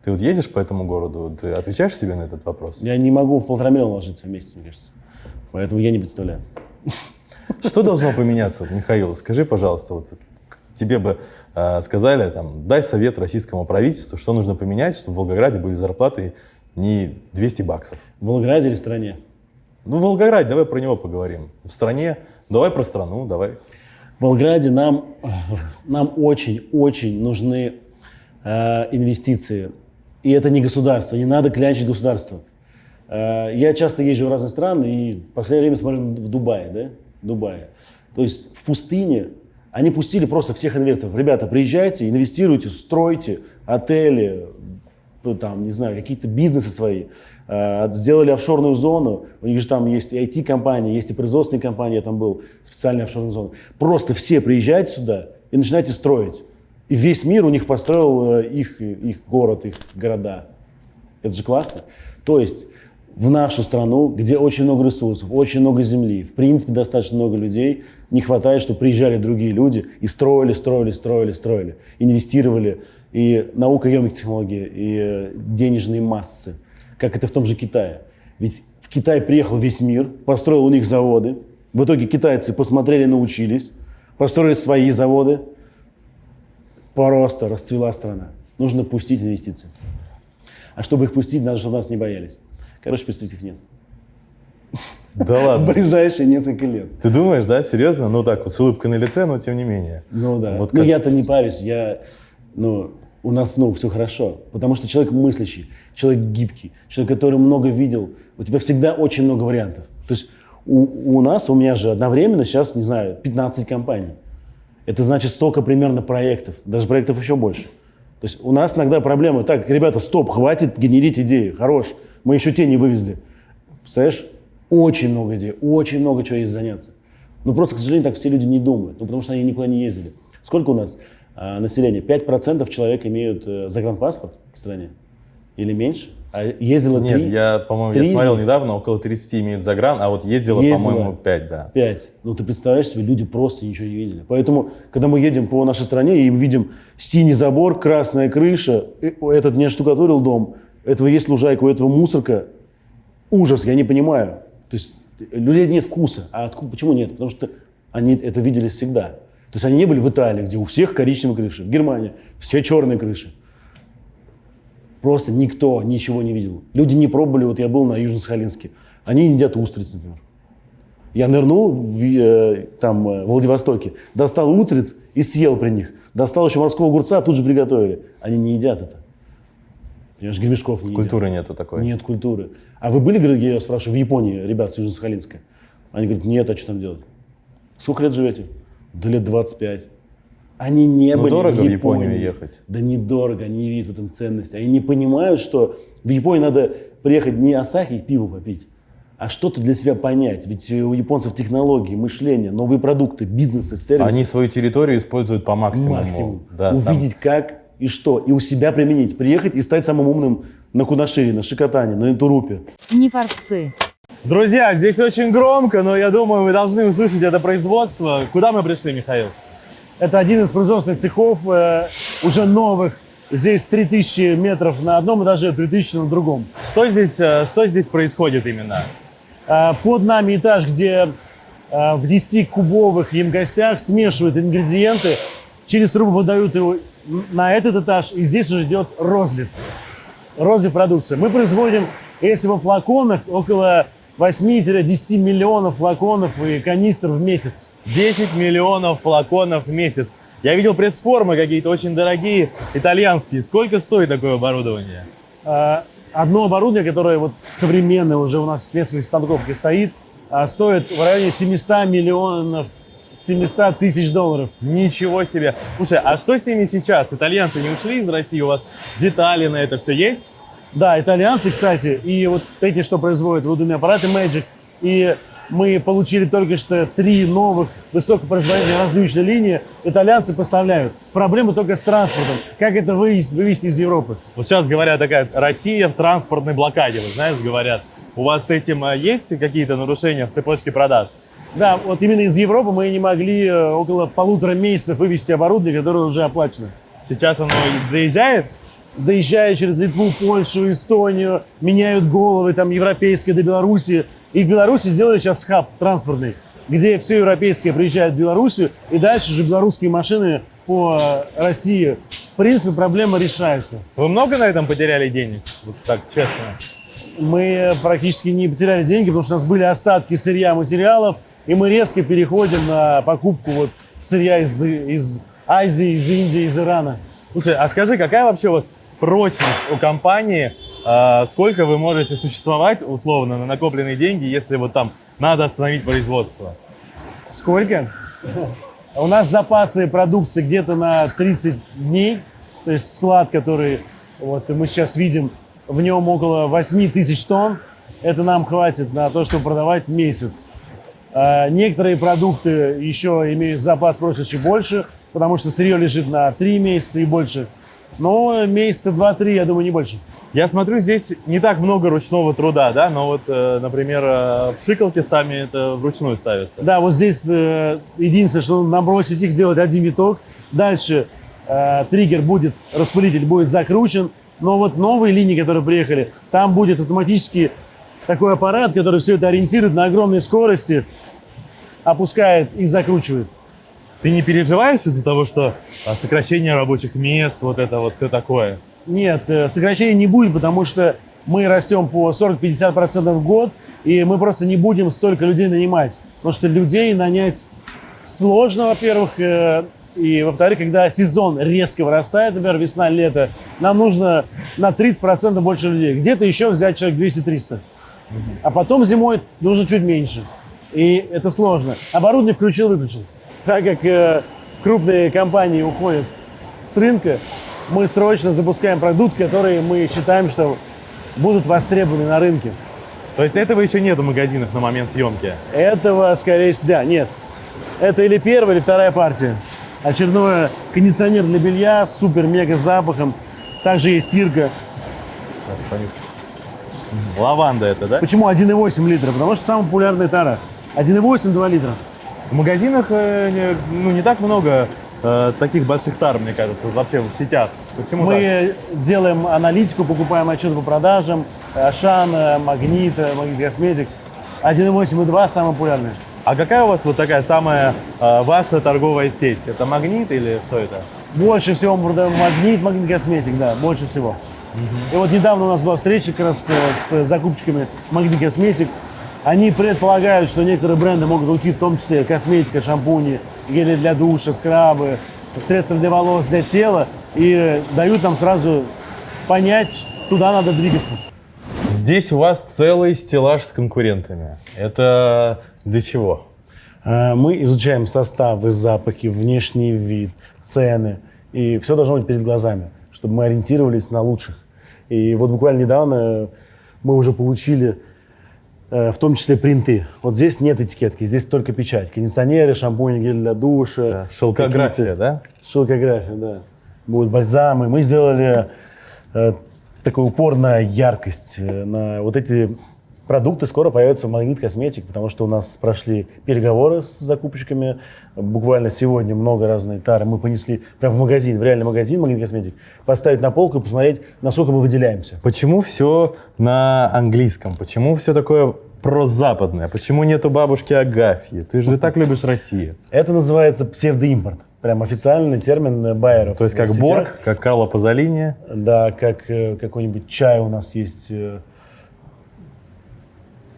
Speaker 2: Ты вот едешь по этому городу, ты отвечаешь себе на этот вопрос?
Speaker 1: Я не могу в полтора миллиона ложиться в месяц, мне кажется. Поэтому я не представляю.
Speaker 2: Что должно поменяться, Михаил? Скажи, пожалуйста, вот тебе бы э, сказали, там, дай совет российскому правительству, что нужно поменять, чтобы в Волгограде были зарплаты не 200 баксов.
Speaker 1: В Волгограде или в стране?
Speaker 2: Ну, Волгоград, давай про него поговорим. В стране, давай про страну, давай.
Speaker 1: В Волгограде нам, нам очень-очень нужны э, инвестиции. И это не государство, не надо клянчить государство. Э, я часто езжу в разные страны и в последнее время смотрю в Дубае, да? Дубае. То есть в пустыне они пустили просто всех инвесторов. Ребята, приезжайте, инвестируйте, стройте отели, ну, там, не знаю, какие-то бизнесы свои. Э, Сделали офшорную зону, у них же там есть и IT-компании, есть и производственные компании, я там был, специальная офшорная зона. Просто все приезжайте сюда и начинайте строить. И весь мир у них построил э, их, их город, их города. Это же классно. То есть в нашу страну, где очень много ресурсов, очень много земли, в принципе, достаточно много людей, не хватает, чтобы приезжали другие люди и строили, строили, строили, строили, инвестировали и наукоемкие технологии, и э, денежные массы, как это в том же Китае. Ведь в Китай приехал весь мир, построил у них заводы, в итоге китайцы посмотрели, научились, построили свои заводы, просто расцвела страна. Нужно пустить инвестиции. А чтобы их пустить, надо, чтобы нас не боялись. Короче, перспектив нет.
Speaker 2: Да
Speaker 1: В
Speaker 2: ладно.
Speaker 1: ближайшие несколько лет.
Speaker 2: Ты думаешь, да, серьезно? Ну так вот, с улыбкой на лице, но тем не менее.
Speaker 1: Ну да.
Speaker 2: Вот
Speaker 1: ну
Speaker 2: как-
Speaker 1: я-то не парюсь, я, ну, у нас, ну, все хорошо. Потому что человек мыслящий, человек гибкий, человек, который много видел, у тебя всегда очень много вариантов. То есть у, у нас, у меня же одновременно сейчас, не знаю, 15 компаний. Это значит столько примерно проектов, даже проектов еще больше. То есть у нас иногда проблема, так, ребята, стоп, хватит генерить идеи, хорош, мы еще те не вывезли. Представляешь, очень много идей, очень много чего есть заняться. Но просто, к сожалению, так все люди не думают, ну, потому что они никуда не ездили. Сколько у нас а, населения? 5% человек имеют э, загранпаспорт в стране? Или меньше? А ездило
Speaker 2: Нет,
Speaker 1: 3?
Speaker 2: я, по-моему, я смотрел
Speaker 1: них?
Speaker 2: недавно, около 30 имеет загран, а вот ездило,
Speaker 1: Ездило.
Speaker 2: по-моему, 5, да.
Speaker 1: 5. Ну, ты представляешь себе, люди просто ничего не видели. Поэтому, когда мы едем по нашей стране и видим синий забор, красная крыша, э, этот не оштукатурил дом, этого есть лужайка, у этого мусорка, ужас, я не понимаю. То есть у людей нет вкуса. А откуда, почему нет? Потому что они это видели всегда. То есть они не были в Италии, где у всех коричневые крыши. В Германии все черные крыши. Просто никто ничего не видел. Люди не пробовали, вот я был на Южно-Сахалинске, они едят устриц, например. Я нырнул в, э, там, э, в Владивостоке, достал утриц и съел при них. Достал еще морского огурца, тут же приготовили. Они не едят это. Понимаешь, гребешков не едят.
Speaker 2: Культуры нету такой.
Speaker 1: Нет культуры. А вы были, говорю, я спрашиваю, в Японии, ребят, с Южно-Сахалинска? Они говорят, нет, а что там делать? Сколько лет живете? Да лет 25. Они не
Speaker 2: Ну,
Speaker 1: были
Speaker 2: дорого
Speaker 1: в
Speaker 2: в Японию
Speaker 1: Японии.
Speaker 2: ехать.
Speaker 1: Да недорого, они не видят в этом ценности. Они не понимают, что в Японию надо приехать не Асахи и пиво попить, а что-то для себя понять. Ведь у японцев технологии, мышление, новые продукты, бизнесы, сервисы.
Speaker 2: Они свою территорию используют по максимуму.
Speaker 1: максимум.
Speaker 2: Да, там-
Speaker 1: Увидеть как и что, и у себя применить. Приехать и стать самым умным на Кунашире, на Шикотане, на Интурупе.
Speaker 3: Не форцы.
Speaker 6: Друзья, здесь очень громко, но я думаю, вы должны услышать это производство. Куда мы пришли, Михаил?
Speaker 1: Это один из производственных цехов, э, уже новых. Здесь 3000 метров на одном этаже, 3000 на другом.
Speaker 6: Что здесь, э, что здесь происходит именно?
Speaker 1: А, Под нами этаж, где а, в 10-кубовых емкостях смешивают ингредиенты, через трубу выдают его на этот этаж, и здесь уже идет розлив. Розлив продукции. Мы производим, если во флаконах, около 8-10 миллионов флаконов и канистр в месяц.
Speaker 6: 10 миллионов флаконов в месяц. Я видел пресс-формы какие-то очень дорогие, итальянские. Сколько стоит такое оборудование?
Speaker 1: А, Одно оборудование, которое вот современное уже у нас в нескольких станков где стоит, а, стоит в районе 700 миллионов, 700 тысяч долларов.
Speaker 6: Ничего себе. Слушай, а что с ними сейчас? Итальянцы не ушли из России? У вас детали на это все есть?
Speaker 1: Да, итальянцы, кстати, и вот эти, что производят выдувные аппараты Magic, и мы получили только что три новых высокопроизводительные различные линии, итальянцы поставляют. Проблема только с транспортом. Как это вывести, вывести из Европы?
Speaker 6: Вот сейчас говорят такая Россия в транспортной блокаде, вы знаешь, говорят. У вас с этим э, есть какие-то нарушения в цепочке продаж?
Speaker 1: Да, вот именно из Европы мы не могли э, около полутора месяцев вывести оборудование, которое уже оплачено.
Speaker 6: Сейчас оно доезжает?
Speaker 1: Доезжая через Литву, Польшу, Эстонию, меняют головы там европейские до Беларуси. И в Беларуси сделали сейчас хаб транспортный, где все европейское приезжает в Белоруссию, и дальше же белорусские машины по э, России. В принципе, проблема решается.
Speaker 6: Вы много на этом потеряли денег? Вот так, честно.
Speaker 1: Мы практически не потеряли деньги, потому что у нас были остатки сырья, материалов, и мы резко переходим на покупку вот сырья из, из Азии, из Индии, из Ирана.
Speaker 6: Слушай, а скажи, какая вообще у вас прочность у компании? А, сколько вы можете существовать условно на накопленные деньги, если вот там надо остановить производство?
Speaker 1: Сколько? У нас запасы продукции где-то на 30 дней. То есть склад, который вот мы сейчас видим, в нем около 8 тысяч тонн. Это нам хватит на то, чтобы продавать месяц. А Некоторые продукты еще имеют запас прочности больше, потому что сырье лежит на 3 месяца и больше. Но месяца 2-3, я думаю, не больше.
Speaker 6: Я смотрю, здесь не так много ручного труда, да? Но вот, э, например, э, пшикалки сами это вручную ставятся.
Speaker 1: Да, вот здесь э, единственное, что набросить их, сделать один виток. Дальше э, триггер будет, распылитель будет закручен. Но вот новые линии, которые приехали, там будет автоматически такой аппарат, который все это ориентирует на огромной скорости, опускает и закручивает.
Speaker 6: Ты не переживаешь из-за того, что а, сокращение рабочих мест, вот это вот все такое?
Speaker 1: Нет, э, сокращения не будет, потому что мы растем по 40-50% в год, и мы просто не будем столько людей нанимать. Потому что людей нанять сложно, во-первых, э, и, во-вторых, когда сезон резко вырастает, например, весна-лето, нам нужно на 30% больше людей. Где-то еще взять человек 200-300. А потом зимой нужно чуть меньше. И это сложно. Оборудование включил-выключил. Так как э, крупные компании уходят с рынка, мы срочно запускаем продукт, который мы считаем, что будут востребованы на рынке.
Speaker 2: То есть этого еще нет в магазинах на момент съемки?
Speaker 1: Этого, скорее всего, да, нет. Это или первая, или вторая партия. Очередной кондиционер для белья с супер-мега запахом. Также есть стирка.
Speaker 2: Лаванда это, да?
Speaker 1: Почему 1,8 литра? Потому что самая популярная тара. 1,8-2 литра.
Speaker 2: В магазинах э, ну, не так много э, таких больших тар, мне кажется, вообще в сетях. Почему
Speaker 1: Мы делаем аналитику, покупаем отчеты по продажам. Ашана, Магнита, Магнит Косметик. 1,8 и 2 самые популярные.
Speaker 2: так? А какая у вас вот такая самая э, ваша торговая сеть? Это Магнит или что это?
Speaker 1: Больше всего мы продаем Магнит, Магнит Косметик, да, больше всего. И вот недавно у нас была встреча как раз с, с закупщиками Магнит Косметик. Они предполагают, что некоторые бренды могут уйти, в том числе косметика, шампуни, гели для душа, скрабы, средства для волос, для тела, и дают нам сразу понять, что туда надо двигаться.
Speaker 2: Здесь у вас целый стеллаж с конкурентами. Это для чего?
Speaker 1: Э, Мы изучаем составы, запахи, внешний вид, цены. И все должно быть перед глазами, чтобы мы ориентировались на лучших. И вот буквально недавно мы уже получили в том числе принты. Вот здесь нет этикетки, здесь только печать. Кондиционеры, шампуни, гель для душа.
Speaker 2: Да, шелкография, да?
Speaker 1: Шелкография, да. Будут бальзамы. Мы сделали э, такой упор на яркость, э, на вот эти продукты скоро появятся в Магнит Косметик, потому что у нас прошли переговоры с закупщиками. Буквально сегодня много разной тары мы понесли прямо в магазин, в реальный магазин Магнит Косметик, поставить на полку и посмотреть, насколько мы выделяемся.
Speaker 2: Почему все на английском? Почему все такое прозападное? Почему нету бабушки Агафьи? Ты же так любишь Россию.
Speaker 1: Это называется псевдоимпорт. Прям официальный термин э, байеров.
Speaker 2: То есть как. Борг, как Карло Пазолини.
Speaker 1: Да, как э, какой-нибудь чай у нас есть.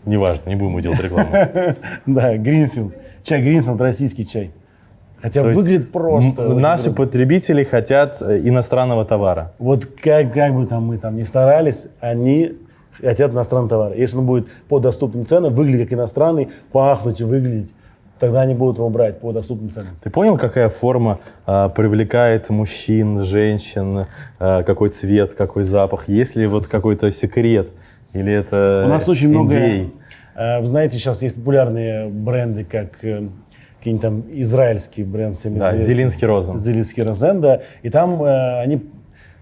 Speaker 1: Э,
Speaker 2: Неважно, не будем делать рекламу.
Speaker 1: Да, Гринфилд. Чай Гринфилд, российский чай. Хотя
Speaker 2: То
Speaker 1: выглядит просто.
Speaker 2: Наши
Speaker 1: круто.
Speaker 2: потребители хотят э, иностранного товара.
Speaker 1: Вот как, как бы там мы там ни старались, они хотят иностранный товар. Если он будет по доступным ценам, выглядеть как иностранный, пахнуть и выглядеть, тогда они будут его брать по доступным ценам.
Speaker 2: Ты понял, какая форма а, привлекает мужчин, женщин, а, какой цвет, какой запах? Есть ли вот какой-то секрет? Или это
Speaker 1: У нас очень много...
Speaker 2: идей?
Speaker 1: э, Вы знаете, сейчас есть популярные бренды, как э, какие-нибудь там израильский бренд всем
Speaker 2: Да,
Speaker 1: известный.
Speaker 2: Зелинский Розен.
Speaker 1: Зелинский Розен, да. И там э, они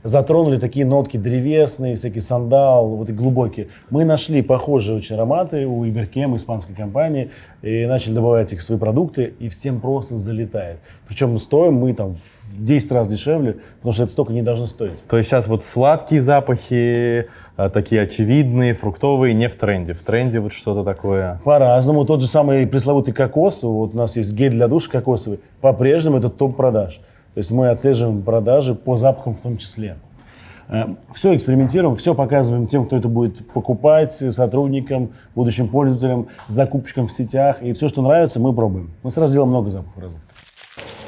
Speaker 1: затронули такие нотки древесные, всякий сандал, вот и глубокие. Мы нашли похожие очень ароматы у Иберкем, испанской компании, и начали добавлять их в свои продукты, и всем просто залетает. Причем стоим мы там в 10 раз дешевле, потому что это столько не должно стоить.
Speaker 2: То есть сейчас вот сладкие запахи, а, такие очевидные, фруктовые, не в тренде. В тренде вот что-то такое.
Speaker 1: По-разному. Тот же самый пресловутый кокос, вот у нас есть гель для душа кокосовый, по-прежнему это топ продаж. То есть мы отслеживаем продажи по запахам в том числе. Все экспериментируем, все показываем тем, кто это будет покупать, сотрудникам, будущим пользователям, закупщикам в сетях. И все, что нравится, мы пробуем. Мы сразу делаем много запахов разных.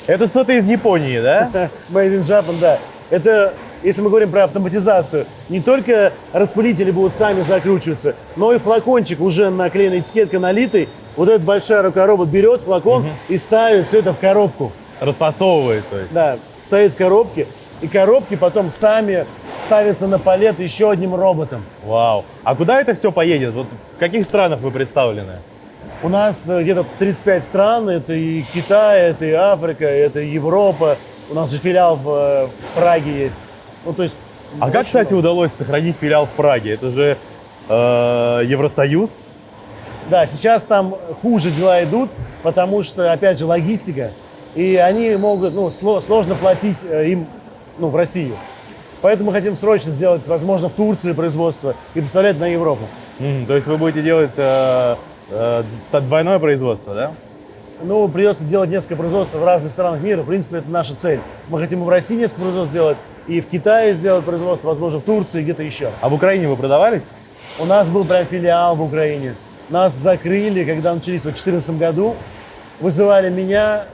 Speaker 2: Это что-то из Японии, да?
Speaker 1: Made in Japan, да. Это, если мы говорим про автоматизацию, не только распылители будут сами закручиваться, но и флакончик уже наклеенной этикеткой налитый. Вот этот большой рукоробот берет флакон и ставит все это в коробку.
Speaker 2: Расфасовывает, то есть.
Speaker 1: Да, стоит в коробке. И коробки потом сами ставятся на палет еще одним роботом.
Speaker 2: Вау. А куда это все поедет? Вот в каких странах вы представлены?
Speaker 1: У нас э, где-то 35 стран. Это и Китай, это и Африка, это и Европа. У нас же филиал в, в Праге есть. Ну, то есть...
Speaker 2: А как, кстати,
Speaker 1: много.
Speaker 2: удалось сохранить филиал в Праге? Это же э, Евросоюз.
Speaker 1: Да, сейчас там хуже дела идут, потому что, опять же, логистика. И они могут, ну, сло- сложно платить э, им, ну, в Россию. Поэтому мы хотим срочно сделать, возможно, в Турции производство и поставлять на Европу.
Speaker 2: Мгм, то есть вы будете делать э, э, двойное производство, да?
Speaker 1: Ну, придется делать несколько производств в разных странах мира. В принципе, это наша цель. Мы хотим и в России несколько производств сделать, и в Китае сделать производство, возможно, в Турции, где-то еще.
Speaker 6: А в Украине вы продавались?
Speaker 1: У нас был прям филиал в Украине. Нас закрыли, когда начались в 2014 году. Вызывали меня,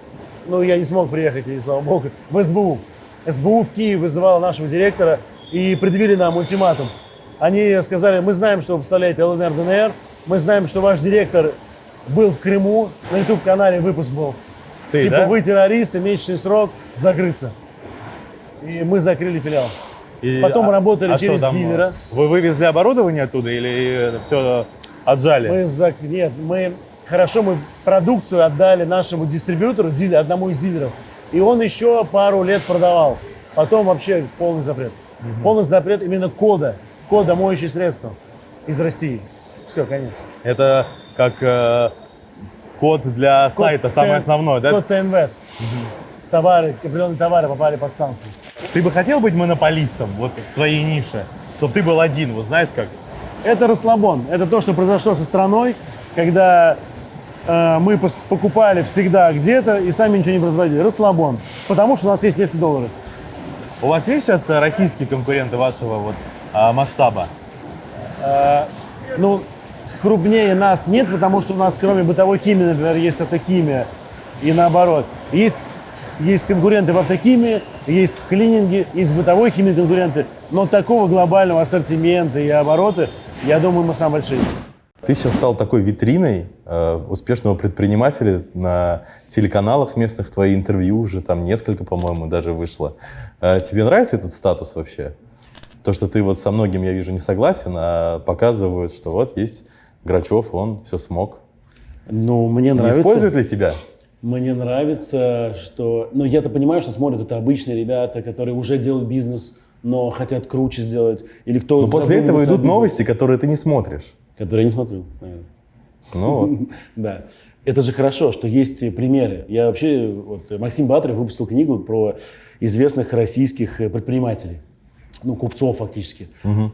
Speaker 1: ну, я не смог приехать, и слава богу, в СБУ. СБУ в Киев вызывала нашего директора и предъявили нам ультиматум. Они сказали, мы знаем, что вы представляете ЛНР, ДНР, мы знаем, что ваш директор был в Крыму, на YouTube-канале выпуск был.
Speaker 6: Ты,
Speaker 1: типа,
Speaker 6: да?
Speaker 1: вы террористы, месячный срок, закрыться. И мы закрыли филиал.
Speaker 6: И-
Speaker 1: Потом
Speaker 6: а-
Speaker 1: работали
Speaker 6: а
Speaker 1: через дилера.
Speaker 6: Вы вывезли оборудование оттуда или все отжали?
Speaker 1: Мы зак- Нет, мы хорошо, мы продукцию отдали нашему дистрибьютору, дилер, одному из дилеров, и он еще пару лет продавал. Потом вообще полный запрет. Полный запрет именно кода, кода моющие средства из России. Все, конец.
Speaker 6: Это как э, код для
Speaker 1: Код
Speaker 6: сайта, самое
Speaker 1: Т-
Speaker 6: основное, да?
Speaker 1: Код ТНВ. Товары, определенные товары попали под санкции.
Speaker 6: Ты бы хотел быть монополистом вот в своей нише? Чтобы ты был один, вот знаешь как?
Speaker 1: Это расслабон. Это то, что произошло со страной, когда мы пос- покупали всегда где-то и сами ничего не производили. Расслабон. Потому что у нас есть нефтедоллары.
Speaker 6: У вас есть сейчас э, российские конкуренты вашего вот а, масштаба?
Speaker 1: Ну, крупнее нас нет, потому что у нас кроме бытовой химии, например, есть автохимия. И наоборот. Есть, есть конкуренты в автохимии, есть в клининге, есть в бытовой химии конкуренты. Но такого глобального ассортимента и оборота, я думаю, мы самые большие.
Speaker 2: Ты сейчас стал такой витриной э, успешного предпринимателя на телеканалах местных, твои интервью уже там несколько, по-моему, даже вышло. Э, тебе нравится этот статус вообще? То, что ты вот со многим, я вижу, не согласен, а показывают, что вот есть Грачев, он все смог.
Speaker 1: Ну, мне
Speaker 2: Не
Speaker 1: нравится.
Speaker 2: используют ли тебя?
Speaker 1: Мне нравится, что... Ну, я-то понимаю, что смотрят это обычные ребята, которые уже делают бизнес, но хотят круче сделать. Или кто
Speaker 2: Но после этого идут
Speaker 1: бизнесе,
Speaker 2: новости, которые ты не смотришь.
Speaker 1: Которые я не смотрю, наверное.
Speaker 2: Ну.
Speaker 1: Да. Это же хорошо, что есть примеры. Я вообще... Вот, Максим Батарев выпустил книгу про известных российских э, предпринимателей. Ну, купцов фактически.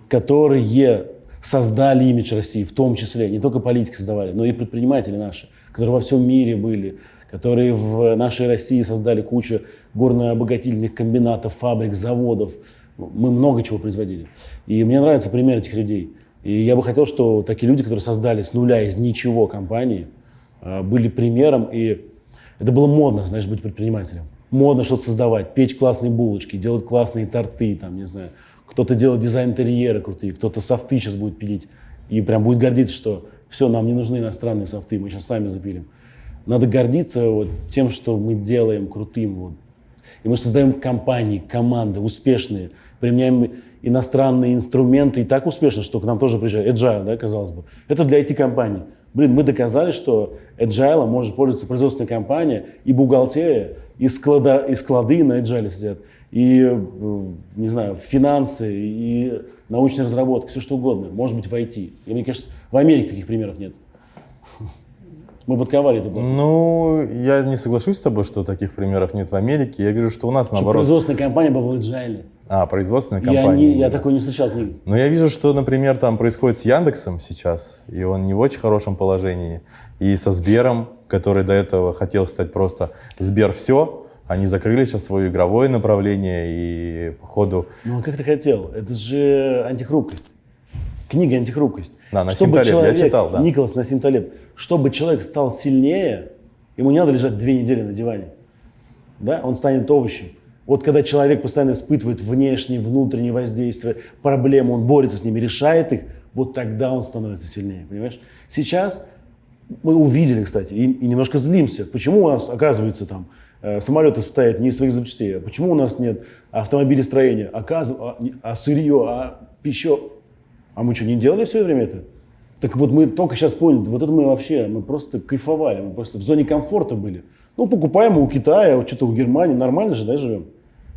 Speaker 1: Которые создали имидж России, в том числе. Не только политики создавали, но и предприниматели наши, которые во всем мире были, которые в нашей России создали кучу горно-обогатительных комбинатов, фабрик, заводов. Мы много чего производили. И мне нравится пример этих людей. И я бы хотел, что такие люди, которые создали с нуля, из ничего компании, а, были примером. И это было модно, знаешь, быть предпринимателем. Модно что-то создавать, печь классные булочки, делать классные торты, там, не знаю. Кто-то делает дизайн интерьера крутые, кто-то софты сейчас будет пилить. И прям будет гордиться, что все, нам не нужны иностранные софты, мы сейчас сами запилим. Надо гордиться вот тем, что мы делаем крутым. Вот. И мы создаем компании, команды успешные, применяем иностранные инструменты и так успешно, что к нам тоже приезжают. Agile, да, казалось бы. Это для IT-компаний. Блин, мы доказали, что Agile может пользоваться производственная компания и бухгалтерия, и, склада, и склады на Agile сидят, и, э, не знаю, финансы, и научная разработка, все что угодно. Может быть в IT. И мне кажется, в Америке таких примеров нет. Мы подковали это. было.
Speaker 2: Ну, я не соглашусь с тобой, что таких примеров нет в Америке. Я вижу, что у нас
Speaker 1: Что
Speaker 2: наоборот.
Speaker 1: производственная компания была в Agile.
Speaker 2: А, производственная
Speaker 1: Я,
Speaker 2: компания.
Speaker 1: не, я такой не встречал книги.
Speaker 2: Но я вижу, что, например, там происходит с Яндексом сейчас, и он не в очень хорошем положении. И со Сбером, который до этого хотел стать просто Сбер все, они закрыли сейчас свое игровое направление, и по ходу
Speaker 1: Ну, а как ты хотел? Это же антихрупкость. Книга «Антихрупкость».
Speaker 2: Да, Насим
Speaker 1: Чтобы
Speaker 2: Талеб, я
Speaker 1: человек,
Speaker 2: читал, да.
Speaker 1: Николас Насим Талеб. Чтобы человек стал сильнее, ему не надо лежать две недели на диване. Да? Он станет овощем. Вот когда человек постоянно испытывает внешние, внутренние воздействия, проблемы, он борется с ними, решает их, вот тогда он становится сильнее, понимаешь? Сейчас мы увидели, кстати, и, и немножко злимся. Почему у нас, оказывается, там э, самолеты стоят не из своих запчастей? А Почему у нас нет автомобилестроения? Оказыв- а, а сырье, а пища? А мы что, не делали все время это? Так вот мы только сейчас поняли, вот это мы вообще, мы просто кайфовали, мы просто в зоне комфорта были. Ну, покупаем у Китая, вот что-то у Германии, нормально же, да, живем?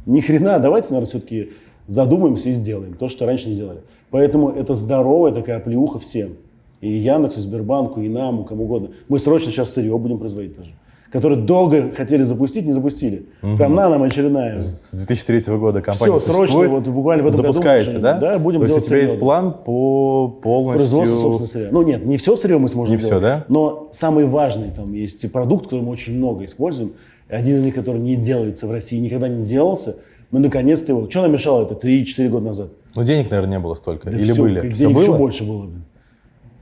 Speaker 1: Ни хрена, давайте, наверное, все-таки задумаемся и сделаем то, что раньше не делали. Поэтому это здоровая такая плеуха всем. И Яндексу, и Сбербанку, и нам, и кому угодно. Мы срочно сейчас сырье будем производить тоже. которые долго хотели запустить, не запустили. Прям на нам очередная.
Speaker 2: С 2003 года компания
Speaker 1: Всё, срочно, вот буквально в этом году
Speaker 2: Запускаете, да?
Speaker 1: Да, будем
Speaker 2: То есть у
Speaker 1: делать
Speaker 2: тебя есть
Speaker 1: серьезно.
Speaker 2: план по полностью...
Speaker 1: Производство собственного сырья. Ну нет, не все сырье мы сможем
Speaker 2: Не всё,
Speaker 1: сделать,
Speaker 2: да?
Speaker 1: Но самый важный там есть продукт, который мы очень много используем. Один из них, который не делается в России, никогда не делался. Мы наконец-то его... Что нам мешало это 3-4 года назад?
Speaker 2: Ну, денег, наверное, не было столько.
Speaker 1: Да
Speaker 2: Или
Speaker 1: всё,
Speaker 2: были?
Speaker 1: как
Speaker 2: Все
Speaker 1: денег
Speaker 2: было?
Speaker 1: еще больше было.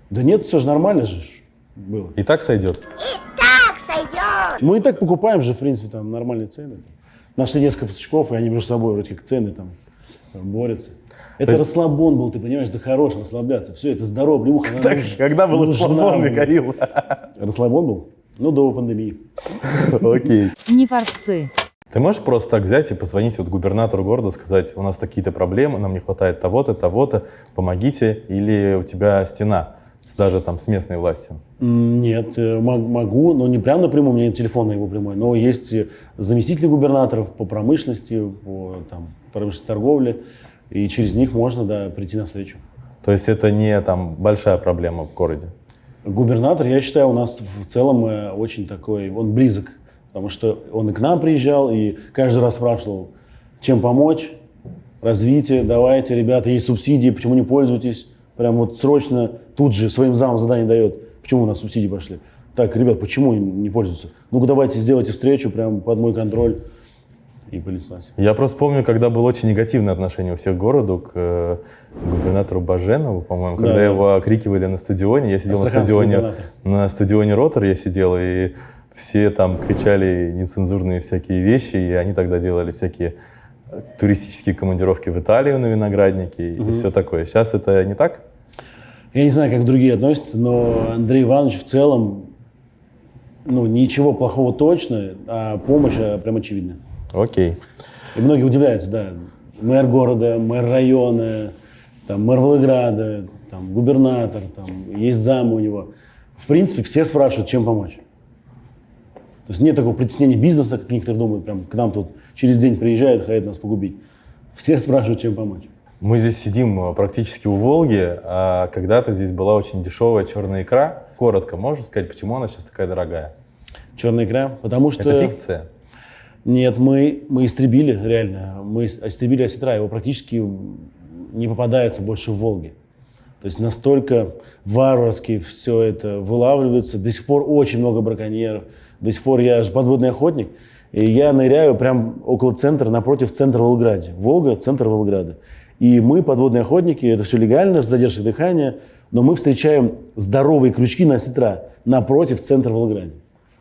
Speaker 1: Да нет, все же нормально же было.
Speaker 2: И так сойдет.
Speaker 1: Мы и так покупаем же, в принципе, там нормальные цены. Нашли несколько поставщиков, и они между собой вроде как цены там там борются. Это расслабон был, ты понимаешь, да хорош расслабляться. Все, это она
Speaker 2: Так,
Speaker 1: нужна.
Speaker 2: когда был расслабон. Михаил?
Speaker 1: Расслабон был? Ну, до пандемии.
Speaker 2: Окей.
Speaker 3: Не форцы.
Speaker 2: Ты можешь просто так взять и позвонить вот губернатору города, сказать, у нас такие-то проблемы, нам не хватает того-то, того-то, помогите, или у тебя стена с, даже там с местной властью?
Speaker 1: Нет, э, мог- могу, но не прям напрямую, у меня нет телефона его прямой, но есть э, заместители губернаторов по промышленности, по там, промышленной торговле, и через них можно, да, прийти навстречу.
Speaker 2: То есть это не там большая проблема в городе?
Speaker 1: Губернатор, я считаю, у нас в целом э, очень такой, он близок, потому что он и к нам приезжал, и каждый раз спрашивал, чем помочь, развитие, давайте, ребята, есть субсидии, почему не пользуетесь? Прям вот срочно тут же своим замом задание дает, почему у нас субсидии пошли. Так, ребят, почему не пользуются? Ну-ка давайте сделайте встречу прям под мой контроль и понеслась.
Speaker 2: Я просто помню, когда было очень негативное отношение у всех к городу, к э, губернатору Баженову, по-моему, когда
Speaker 1: Да,
Speaker 2: его окрикивали на стадионе. Я сидел на стадионе,
Speaker 1: губернатор.
Speaker 2: на стадионе Ротор, я сидел, и все там кричали нецензурные всякие вещи, и они тогда делали всякие э, туристические командировки в Италию на виноградники и все такое. Сейчас это не так?
Speaker 1: Я не знаю, как другие относятся, но Андрей Иванович в целом, ну, ничего плохого точно, а помощь а, прям очевидна.
Speaker 2: Окей.
Speaker 1: И многие удивляются, да, мэр города, мэр района, там, мэр Волгограда, там, губернатор, там, есть зам у него. В принципе, все спрашивают, чем помочь. То есть нет такого притеснения бизнеса, как некоторые думают, прям к нам тут через день приезжают, хотят нас погубить. Все спрашивают, чем помочь.
Speaker 2: Мы здесь сидим э, практически у Волги, а когда-то здесь была очень дешевая черная икра. Коротко можешь сказать, почему она сейчас такая дорогая?
Speaker 1: Черная икра, потому что...
Speaker 2: Это фикция?
Speaker 1: Нет, мы, мы истребили, реально. Мы ис- истребили осетра, его практически не попадается больше в Волге. То есть настолько варварски все это вылавливается. До сих пор очень много браконьеров. До сих пор я же подводный охотник. И я ныряю прям около центра, напротив центра Волгограде. Волга, центр Волгограда. И мы, подводные охотники, это все легально, с задержкой дыхания, но мы встречаем здоровые крючки на осетра напротив центра Волгограда.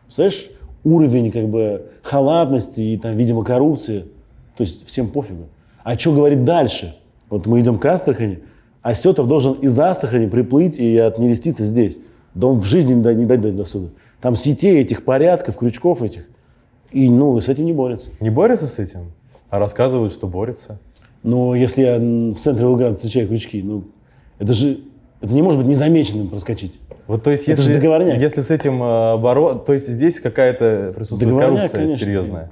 Speaker 1: Представляешь, уровень как бы халатности и там, видимо, коррупции. То есть всем пофигу. А что говорит дальше? Вот мы идем к Астрахани, а Сетов должен из Астрахани приплыть и отнереститься здесь. Да он в жизни не, дойдет до сюда. Там сетей этих порядков, крючков этих. И, ну, с этим не борется.
Speaker 2: Не борется с этим? А рассказывают, что борется.
Speaker 1: Но если я в центре Волгограда встречаю крючки, ну, это же, это не может быть незамеченным проскочить.
Speaker 2: Вот, то есть,
Speaker 1: Это
Speaker 2: если, если с этим э, боро... то есть здесь какая-то присутствует
Speaker 1: Договорняк,
Speaker 2: коррупция
Speaker 1: конечно.
Speaker 2: серьезная.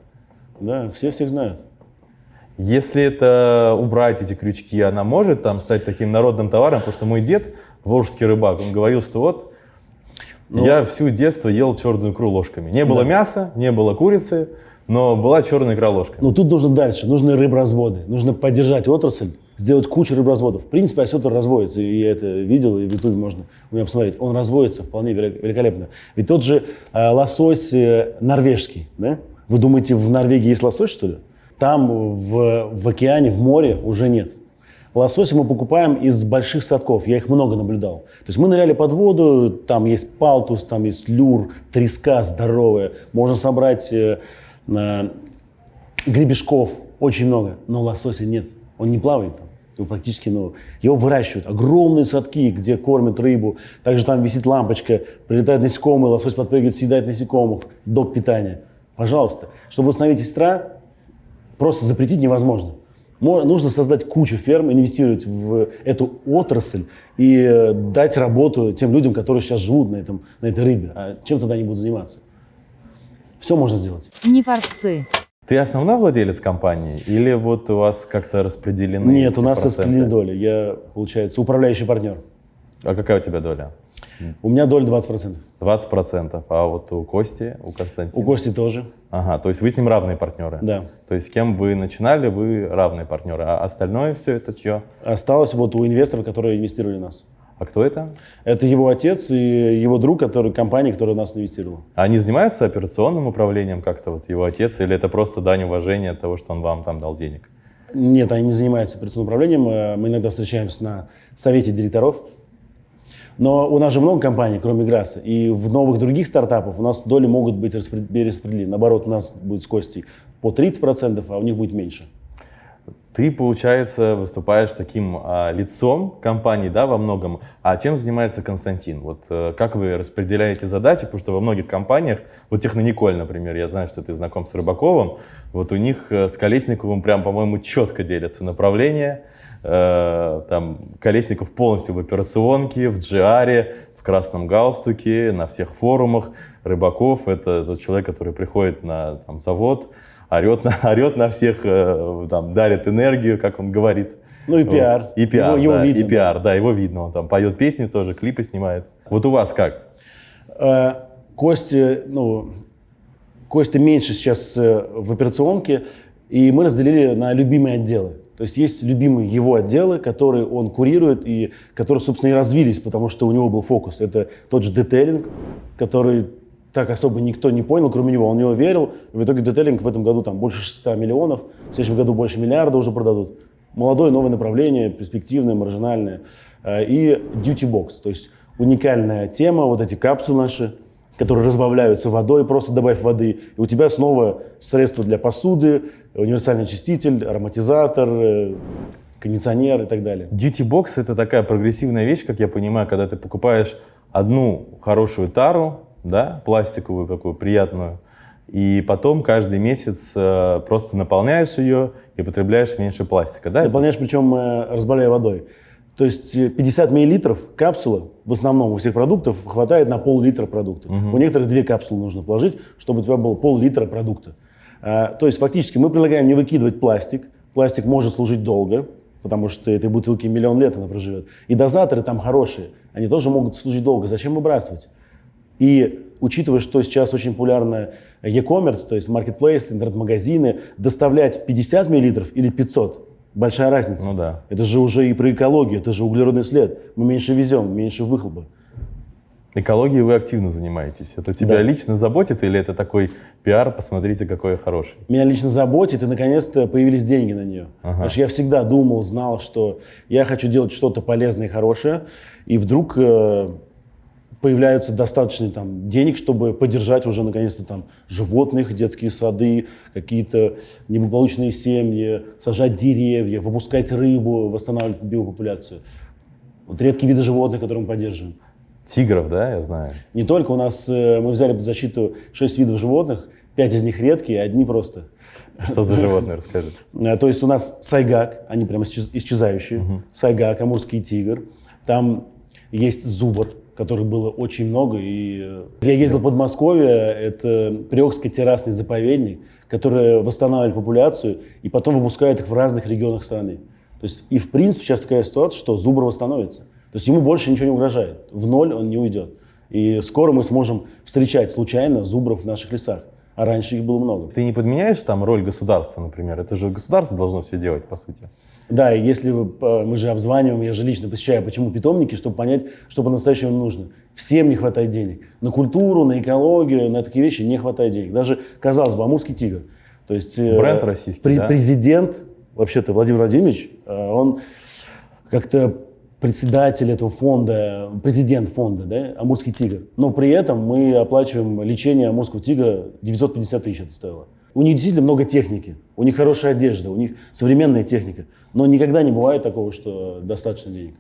Speaker 1: Да, все всех знают.
Speaker 2: Если это убрать эти крючки, она может там стать таким народным товаром, потому что мой дед, волжский рыбак, он говорил, что вот
Speaker 1: Ну.
Speaker 2: я всю детство ел черную икру ложками. Не было мяса, не было курицы, но была черная икра ложками.
Speaker 1: Но тут нужно дальше, нужны рыбразводы, нужно поддержать отрасль, сделать кучу рыбразводов. В принципе, осетр разводится, и я это видел, и в Ютубе можно у меня посмотреть. Он разводится вполне велик- великолепно. Ведь тот же э, лосось э, норвежский, да? Вы думаете, в Норвегии есть лосось, что ли? Там в, в океане, в море уже нет. Лосося мы покупаем из больших садков, я их много наблюдал. То есть мы ныряли под воду, там есть палтус, там есть люр, треска здоровая, можно собрать э, на- гребешков, очень много, но лосося нет, он не плавает там. Его практически, ну, его выращивают. Огромные садки, где кормят рыбу. Также там висит лампочка, прилетают насекомые, лосось подпрыгивает, съедает насекомых, доп. питания. Пожалуйста. Чтобы установить сестра, просто запретить невозможно. Мо- Нужно создать кучу ферм, инвестировать в эту отрасль и э, дать работу тем людям, которые сейчас живут на, этом, на этой рыбе. А чем тогда они будут заниматься? Все можно сделать.
Speaker 3: Не форцы.
Speaker 2: Ты основной владелец компании или вот у вас как-то распределены
Speaker 1: Нет, у нас
Speaker 2: проценты?
Speaker 1: распределены доли. Я, получается, управляющий партнер.
Speaker 2: А какая у тебя доля?
Speaker 1: У меня доля 20%.
Speaker 2: 20%. А вот у Кости, у Константина?
Speaker 1: У Кости тоже,
Speaker 2: Ага, то есть вы с ним равные партнеры?
Speaker 1: да.
Speaker 2: То есть с кем вы начинали, вы равные партнеры, а остальное все это чье?
Speaker 1: Осталось вот у инвесторов, которые инвестировали в нас.
Speaker 2: А кто это?
Speaker 1: Это его отец и его друг, который компания, которая нас инвестировала.
Speaker 2: Они занимаются операционным управлением как-то, вот его отец, или это просто дань уважения от того, что он вам там дал денег?
Speaker 1: Нет, они не занимаются операционным управлением. Э, Мы иногда встречаемся на совете директоров. Но у нас же много компаний, кроме Грасса. И в новых других стартапах у нас доли могут быть распред- перераспределены. Наоборот, у нас будет с Костей по 30%, а у них будет меньше.
Speaker 2: Ты, получается, выступаешь таким а, лицом компании, да, во многом. А чем занимается Константин? Вот э, как вы распределяете задачи? Потому что во многих компаниях, вот Технониколь, например, я знаю, что ты знаком с Рыбаковым, вот у них э, с Колесниковым прям, по-моему, четко делятся направления. Э, там Колесников полностью в операционке, в GR, в красном галстуке, на всех форумах. Рыбаков — это тот человек, который приходит на там, завод, орет на, орет на всех, э, там, дарит энергию, как он говорит.
Speaker 1: Ну и
Speaker 2: Вот.
Speaker 1: пиар.
Speaker 2: И пиар,
Speaker 1: Его- его
Speaker 2: да,
Speaker 1: видно,
Speaker 2: и пиар, да, его видно. Он там поет песни тоже, клипы снимает. Вот у вас как?
Speaker 1: Э, Костя, ну, Костя меньше сейчас э, в операционке, и мы разделили на любимые отделы. То есть есть любимые его отделы, которые он курирует и которые, собственно, и развились, потому что у него был фокус. Это тот же детейлинг, который так особо никто не понял, кроме него. Он в него верил. В итоге детейлинг в этом году там больше 600 миллионов, в следующем году больше миллиарда уже продадут. Молодое новое направление, перспективное, маржинальное. Э, И duty box, то есть уникальная тема, вот эти капсулы наши, которые разбавляются водой, просто добавь воды, и у тебя снова средства для посуды, универсальный очиститель, ароматизатор, э, кондиционер и так далее.
Speaker 2: Duty Box — это такая прогрессивная вещь, как я понимаю, когда ты покупаешь одну хорошую тару, да, пластиковую какую, приятную, и потом каждый месяц э, просто наполняешь ее и потребляешь меньше пластика, да?
Speaker 1: Дополняешь, причем э, разбавляя водой. То есть э, 50 миллилитров капсула, в основном у всех продуктов, хватает на пол-литра продукта. У некоторых две капсулы нужно положить, чтобы у тебя было пол-литра продукта. А, то есть фактически мы предлагаем не выкидывать пластик. Пластик может служить долго, потому что этой бутылки миллион лет она проживет. И дозаторы там хорошие, они тоже могут служить долго. Зачем выбрасывать? И учитывая, что сейчас очень популярно e-commerce, то есть marketplace, интернет-магазины, доставлять 50 миллилитров или 500 – большая разница.
Speaker 2: Ну да.
Speaker 1: Это же уже и про экологию, это же углеродный след. Мы меньше везем, меньше выхлопа.
Speaker 2: Экологией вы активно занимаетесь. Это тебя
Speaker 1: Да.
Speaker 2: лично заботит или это такой пиар, посмотрите, какой я хороший?
Speaker 1: Меня лично заботит, и наконец-то появились деньги на нее.
Speaker 2: Ага.
Speaker 1: Потому что я всегда думал, знал, что я хочу делать что-то полезное и хорошее, и вдруг э, появляется достаточно там, денег, чтобы поддержать уже наконец-то там животных, детские сады, какие-то неблагополучные семьи, сажать деревья, выпускать рыбу, восстанавливать биопопуляцию. Вот редкие виды животных, которые мы поддерживаем.
Speaker 2: Тигров, да, я знаю.
Speaker 1: Не только у нас э, мы взяли под защиту 6 видов животных, 5 из них редкие, одни просто.
Speaker 2: Что за животное, расскажи.
Speaker 1: Э, То есть у нас сайгак, они прям исчез- исчезающие. Сайгак, амурский тигр. Там есть зубр, которых было очень много. И э, я ездил в Подмосковье, это Приокский террасный заповедник, который восстанавливает популяцию и потом выпускает их в разных регионах страны. То есть и в принципе сейчас такая ситуация, что зубр восстановится. То есть ему больше ничего не угрожает. В ноль он не уйдет. И скоро мы сможем встречать случайно зубров в наших лесах. А раньше их было много.
Speaker 2: Ты не подменяешь там роль государства, например? Это же государство должно все делать, по сути.
Speaker 1: Да, и если вы, э, мы же обзваниваем, я же лично посещаю, почему питомники, чтобы понять, что по-настоящему нужно. Всем не хватает денег. На культуру, на экологию, на такие вещи не хватает денег. Даже, казалось бы, амурский тигр. То есть, э,
Speaker 2: Бренд российский, да?
Speaker 1: Президент, вообще-то Владимир Владимирович, э, он как-то председатель этого фонда, президент фонда, да, Амурский тигр. Но при этом мы оплачиваем лечение Амурского тигра 950 тысяч это стоило. У них действительно много техники, у них хорошая одежда, у них современная техника. Но никогда не бывает такого, что достаточно денег.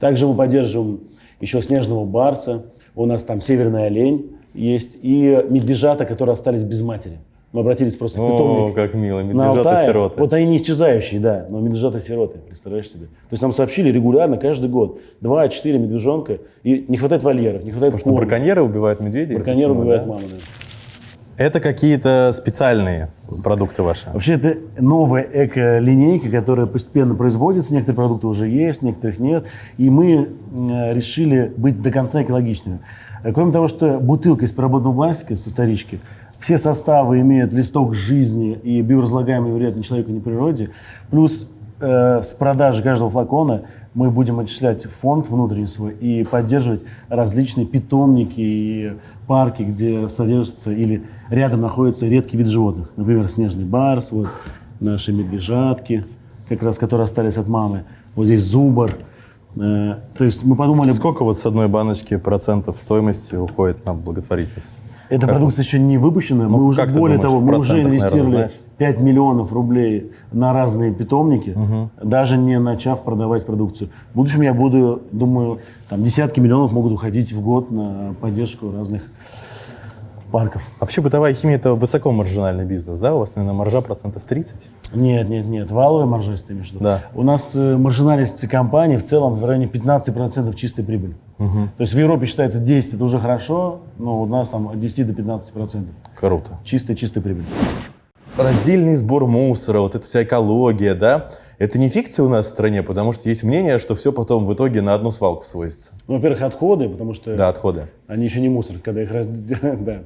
Speaker 1: Также мы поддерживаем еще снежного барса, у нас там северный олень есть, и медвежата, которые остались без матери. Мы обратились просто
Speaker 2: О,
Speaker 1: питомник.
Speaker 2: как мило,
Speaker 1: На Алтае.
Speaker 2: медвежата-сироты.
Speaker 1: Вот они не исчезающие, да, но медвежата-сироты, представляешь себе? То есть нам сообщили регулярно, каждый год, 2-4 медвежонка, и не хватает вольеров, не хватает
Speaker 2: Потому что
Speaker 1: корма.
Speaker 2: браконьеры убивают медведей?
Speaker 1: Браконьеры
Speaker 2: Почему,
Speaker 1: убивают
Speaker 2: да?
Speaker 1: маму, да.
Speaker 2: Это какие-то специальные продукты ваши?
Speaker 1: Вообще это новая эко-линейка, которая постепенно производится. Некоторые продукты уже есть, некоторых нет. И мы э, решили быть до конца экологичными. Э, Кроме того, что бутылка из переработанного пластика со вторички, все составы имеют листок жизни и биоразлагаемый вред ни человеку, ни природе. Плюс э, с продажи каждого флакона мы будем отчислять фонд внутренний свой и поддерживать различные питомники и парки, где содержатся или рядом находится редкий вид животных. Например, снежный барс, вот наши медвежатки, как раз которые остались от мамы. Вот здесь зубр. Э, то есть мы подумали...
Speaker 2: Сколько вот с одной баночки процентов стоимости уходит на благотворительность?
Speaker 1: Эта
Speaker 2: Как
Speaker 1: продукция еще не выпущена.
Speaker 2: Ну,
Speaker 1: мы уже, более
Speaker 2: думаешь,
Speaker 1: того, мы уже
Speaker 2: наверное,
Speaker 1: инвестировали
Speaker 2: знаешь?
Speaker 1: 5 миллионов рублей на разные питомники, даже не начав продавать продукцию. В будущем я буду, думаю, там десятки миллионов могут уходить в год на поддержку разных парков.
Speaker 2: Вообще бытовая химия это высокомаржинальный бизнес, да? У вас, наверное, маржа процентов 30?
Speaker 1: Нет, нет, нет, валовая маржа, если ты имеешь в виду.
Speaker 2: Да.
Speaker 1: У нас э, маржинальность компании в целом в районе 15% чистой прибыли. То есть в Европе считается 10, это уже хорошо, но у нас там от 10 до 15%.
Speaker 2: Круто.
Speaker 1: Чистая, чистая прибыль.
Speaker 2: Раздельный сбор мусора, вот эта вся экология, да? Это не фикция у нас в стране, потому что есть мнение, что все потом в итоге на одну свалку свозится.
Speaker 1: Ну, во-первых, отходы, потому что
Speaker 2: Да, отходы.
Speaker 1: Они еще не мусор, когда их раз... да.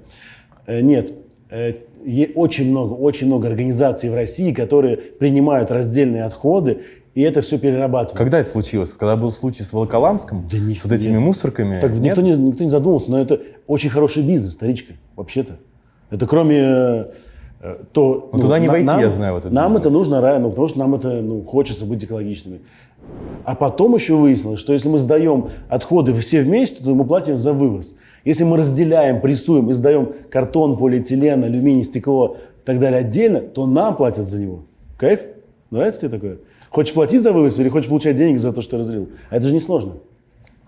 Speaker 1: Э, Нет, Э, очень много, очень много организаций в России, которые принимают раздельные отходы, и это все перерабатывают.
Speaker 2: Когда это случилось? Когда был случай с Волоколамском?
Speaker 1: Да ни-
Speaker 2: с вот этими
Speaker 1: нет.
Speaker 2: мусорками?
Speaker 1: Так
Speaker 2: Нет?
Speaker 1: никто не, никто не задумался, но это очень хороший бизнес, старичка, вообще-то. Это кроме э, то...
Speaker 2: Ну, туда не
Speaker 1: на-
Speaker 2: войти,
Speaker 1: нам-
Speaker 2: я знаю, в этот
Speaker 1: Нам
Speaker 2: бизнес.
Speaker 1: это нужно, ра- ну, потому что нам это ну, хочется быть экологичными. А потом еще выяснилось, что если мы сдаем отходы все вместе, то мы платим за вывоз. Если мы разделяем, прессуем и сдаем картон, полиэтилен, алюминий, стекло и так далее отдельно, то нам платят за него. Кайф? Нравится тебе такое? Хочешь платить за вывоз или хочешь получать деньги за то, что разлил? А это же не сложно.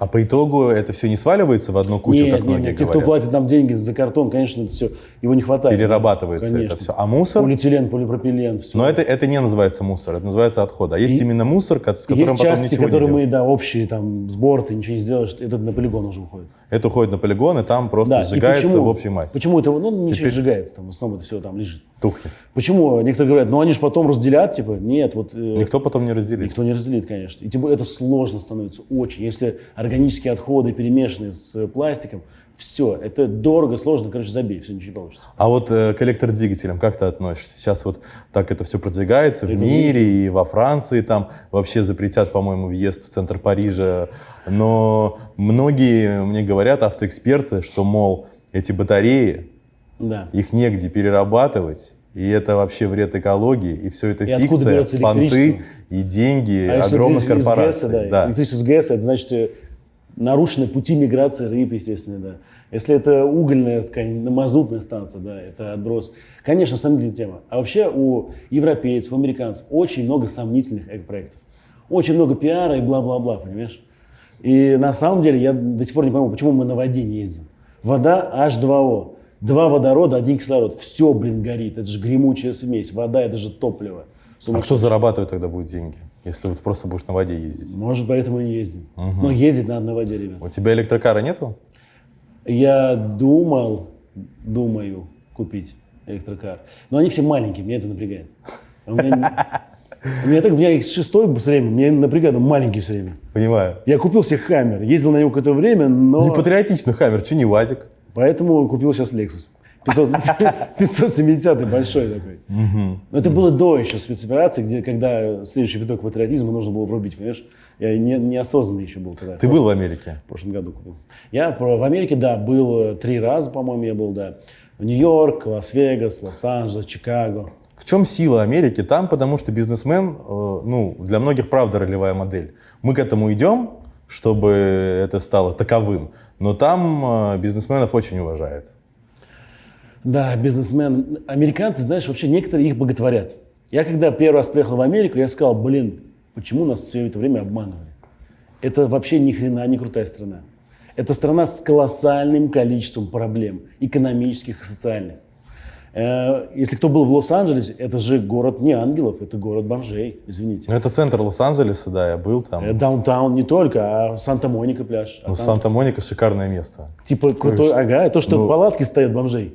Speaker 2: А по итогу это все не сваливается в одну кучу,
Speaker 1: нет,
Speaker 2: как
Speaker 1: нет,
Speaker 2: многие
Speaker 1: нет. Те, кто платит нам деньги за картон, конечно, это все, его не хватает.
Speaker 2: Перерабатывается
Speaker 1: Конечно.
Speaker 2: это все. А мусор?
Speaker 1: Полиэтилен, полипропилен, все.
Speaker 2: Но это, это не называется мусор, это называется отход. А есть
Speaker 1: И-
Speaker 2: именно мусор, с которым
Speaker 1: Есть
Speaker 2: потом
Speaker 1: части,
Speaker 2: ничего
Speaker 1: которые
Speaker 2: не
Speaker 1: мы, да, общие, там, сбор, ты ничего не сделаешь, это на полигон уже уходит.
Speaker 2: Это уходит на полигон, и там просто
Speaker 1: Да,
Speaker 2: сжигается
Speaker 1: почему-
Speaker 2: в общей массе.
Speaker 1: Почему это, ну, ничего
Speaker 2: Теперь-
Speaker 1: сжигается, там, в основном это все там лежит.
Speaker 2: Тухнет.
Speaker 1: Почему? Некоторые говорят, ну, они же потом разделят, типа, нет, вот... э,
Speaker 2: Никто потом не разделит.
Speaker 1: Никто не разделит, конечно. И более это сложно становится очень. Если органические отходы перемешаны с пластиком, все, это дорого, сложно, короче, забей, все, ничего не получится.
Speaker 2: А вот э, к электродвигателям как ты относишься? Сейчас вот так это все продвигается в
Speaker 1: Это
Speaker 2: мире и во Франции там вообще запретят, по-моему, въезд в центр Парижа. Но многие мне говорят, автоэксперты, что, мол, эти батареи,
Speaker 1: Да.
Speaker 2: их негде перерабатывать, и это вообще вред экологии, и все это
Speaker 1: И
Speaker 2: фикция, понты и деньги
Speaker 1: А
Speaker 2: огромных корпораций.
Speaker 1: ГЭСа, да,
Speaker 2: Да.
Speaker 1: Электричество из ГЭСа, это значит э, нарушены пути миграции рыб, естественно, да. Если это угольная, такая мазутная станция, да, это отброс. Конечно, сомнительная тема. А вообще у европейцев, у американцев очень много сомнительных проектов. Очень много пиара и бла-бла-бла, понимаешь? И на самом деле я до сих пор не пойму, почему мы на воде не ездим. Вода H2O. Два водорода, один кислород. Все, блин, горит. Это же гремучая смесь. Вода – это же топливо.
Speaker 2: А кто зарабатывать тогда будет деньги, если вот просто будешь на воде ездить?
Speaker 1: Может, поэтому и не ездим. Но ездить надо на воде, ребят.
Speaker 2: У тебя электрокара нету?
Speaker 1: Я думал, думаю купить электрокар. Но они все маленькие, меня это напрягает. А У меня, у меня так, у меня X6 все время, меня напрягает, он маленький все время.
Speaker 2: Понимаю.
Speaker 1: Я купил себе Хаммер, ездил на него какое-то время, но...
Speaker 2: Не патриотично, Хаммер, что не ВАЗик?
Speaker 1: Поэтому купил сейчас Lexus. 500 570 большой такой. Но это было до еще спецоперации, где, когда следующий виток патриотизма нужно было врубить, понимаешь? Я не, неосознанный еще был тогда.
Speaker 2: Ты был в Америке?
Speaker 1: В прошлом году купил. Я в Америке, да, был э, три раза, по-моему, я был, да. В Нью-Йорк, Лас-Вегас, Лос-Анджелес, Чикаго.
Speaker 2: В чем сила Америки? Там, потому что бизнесмен, э, ну, для многих правда ролевая модель. Мы к этому идем, чтобы это стало таковым, но там э, бизнесменов очень уважают.
Speaker 1: Да, бизнесмен. Американцы, знаешь, вообще некоторые их боготворят. Я когда первый раз приехал в Америку, я сказал, блин, почему нас все это время обманывали? Это вообще ни хрена не крутая страна. Это страна с колоссальным количеством проблем, экономических и социальных. Э, Если кто был в Лос-Анджелесе, это же город не ангелов, это город бомжей, извините.
Speaker 2: Ну, это центр Лос-Анджелеса, да, я был там.
Speaker 1: Э, Даунтаун не только, а Санта-Моника пляж. А
Speaker 2: Ну,
Speaker 1: там
Speaker 2: Санта-Моника шикарное место.
Speaker 1: Типа крутой, ага, то, что
Speaker 2: Ну-
Speaker 1: палатки стоят бомжей.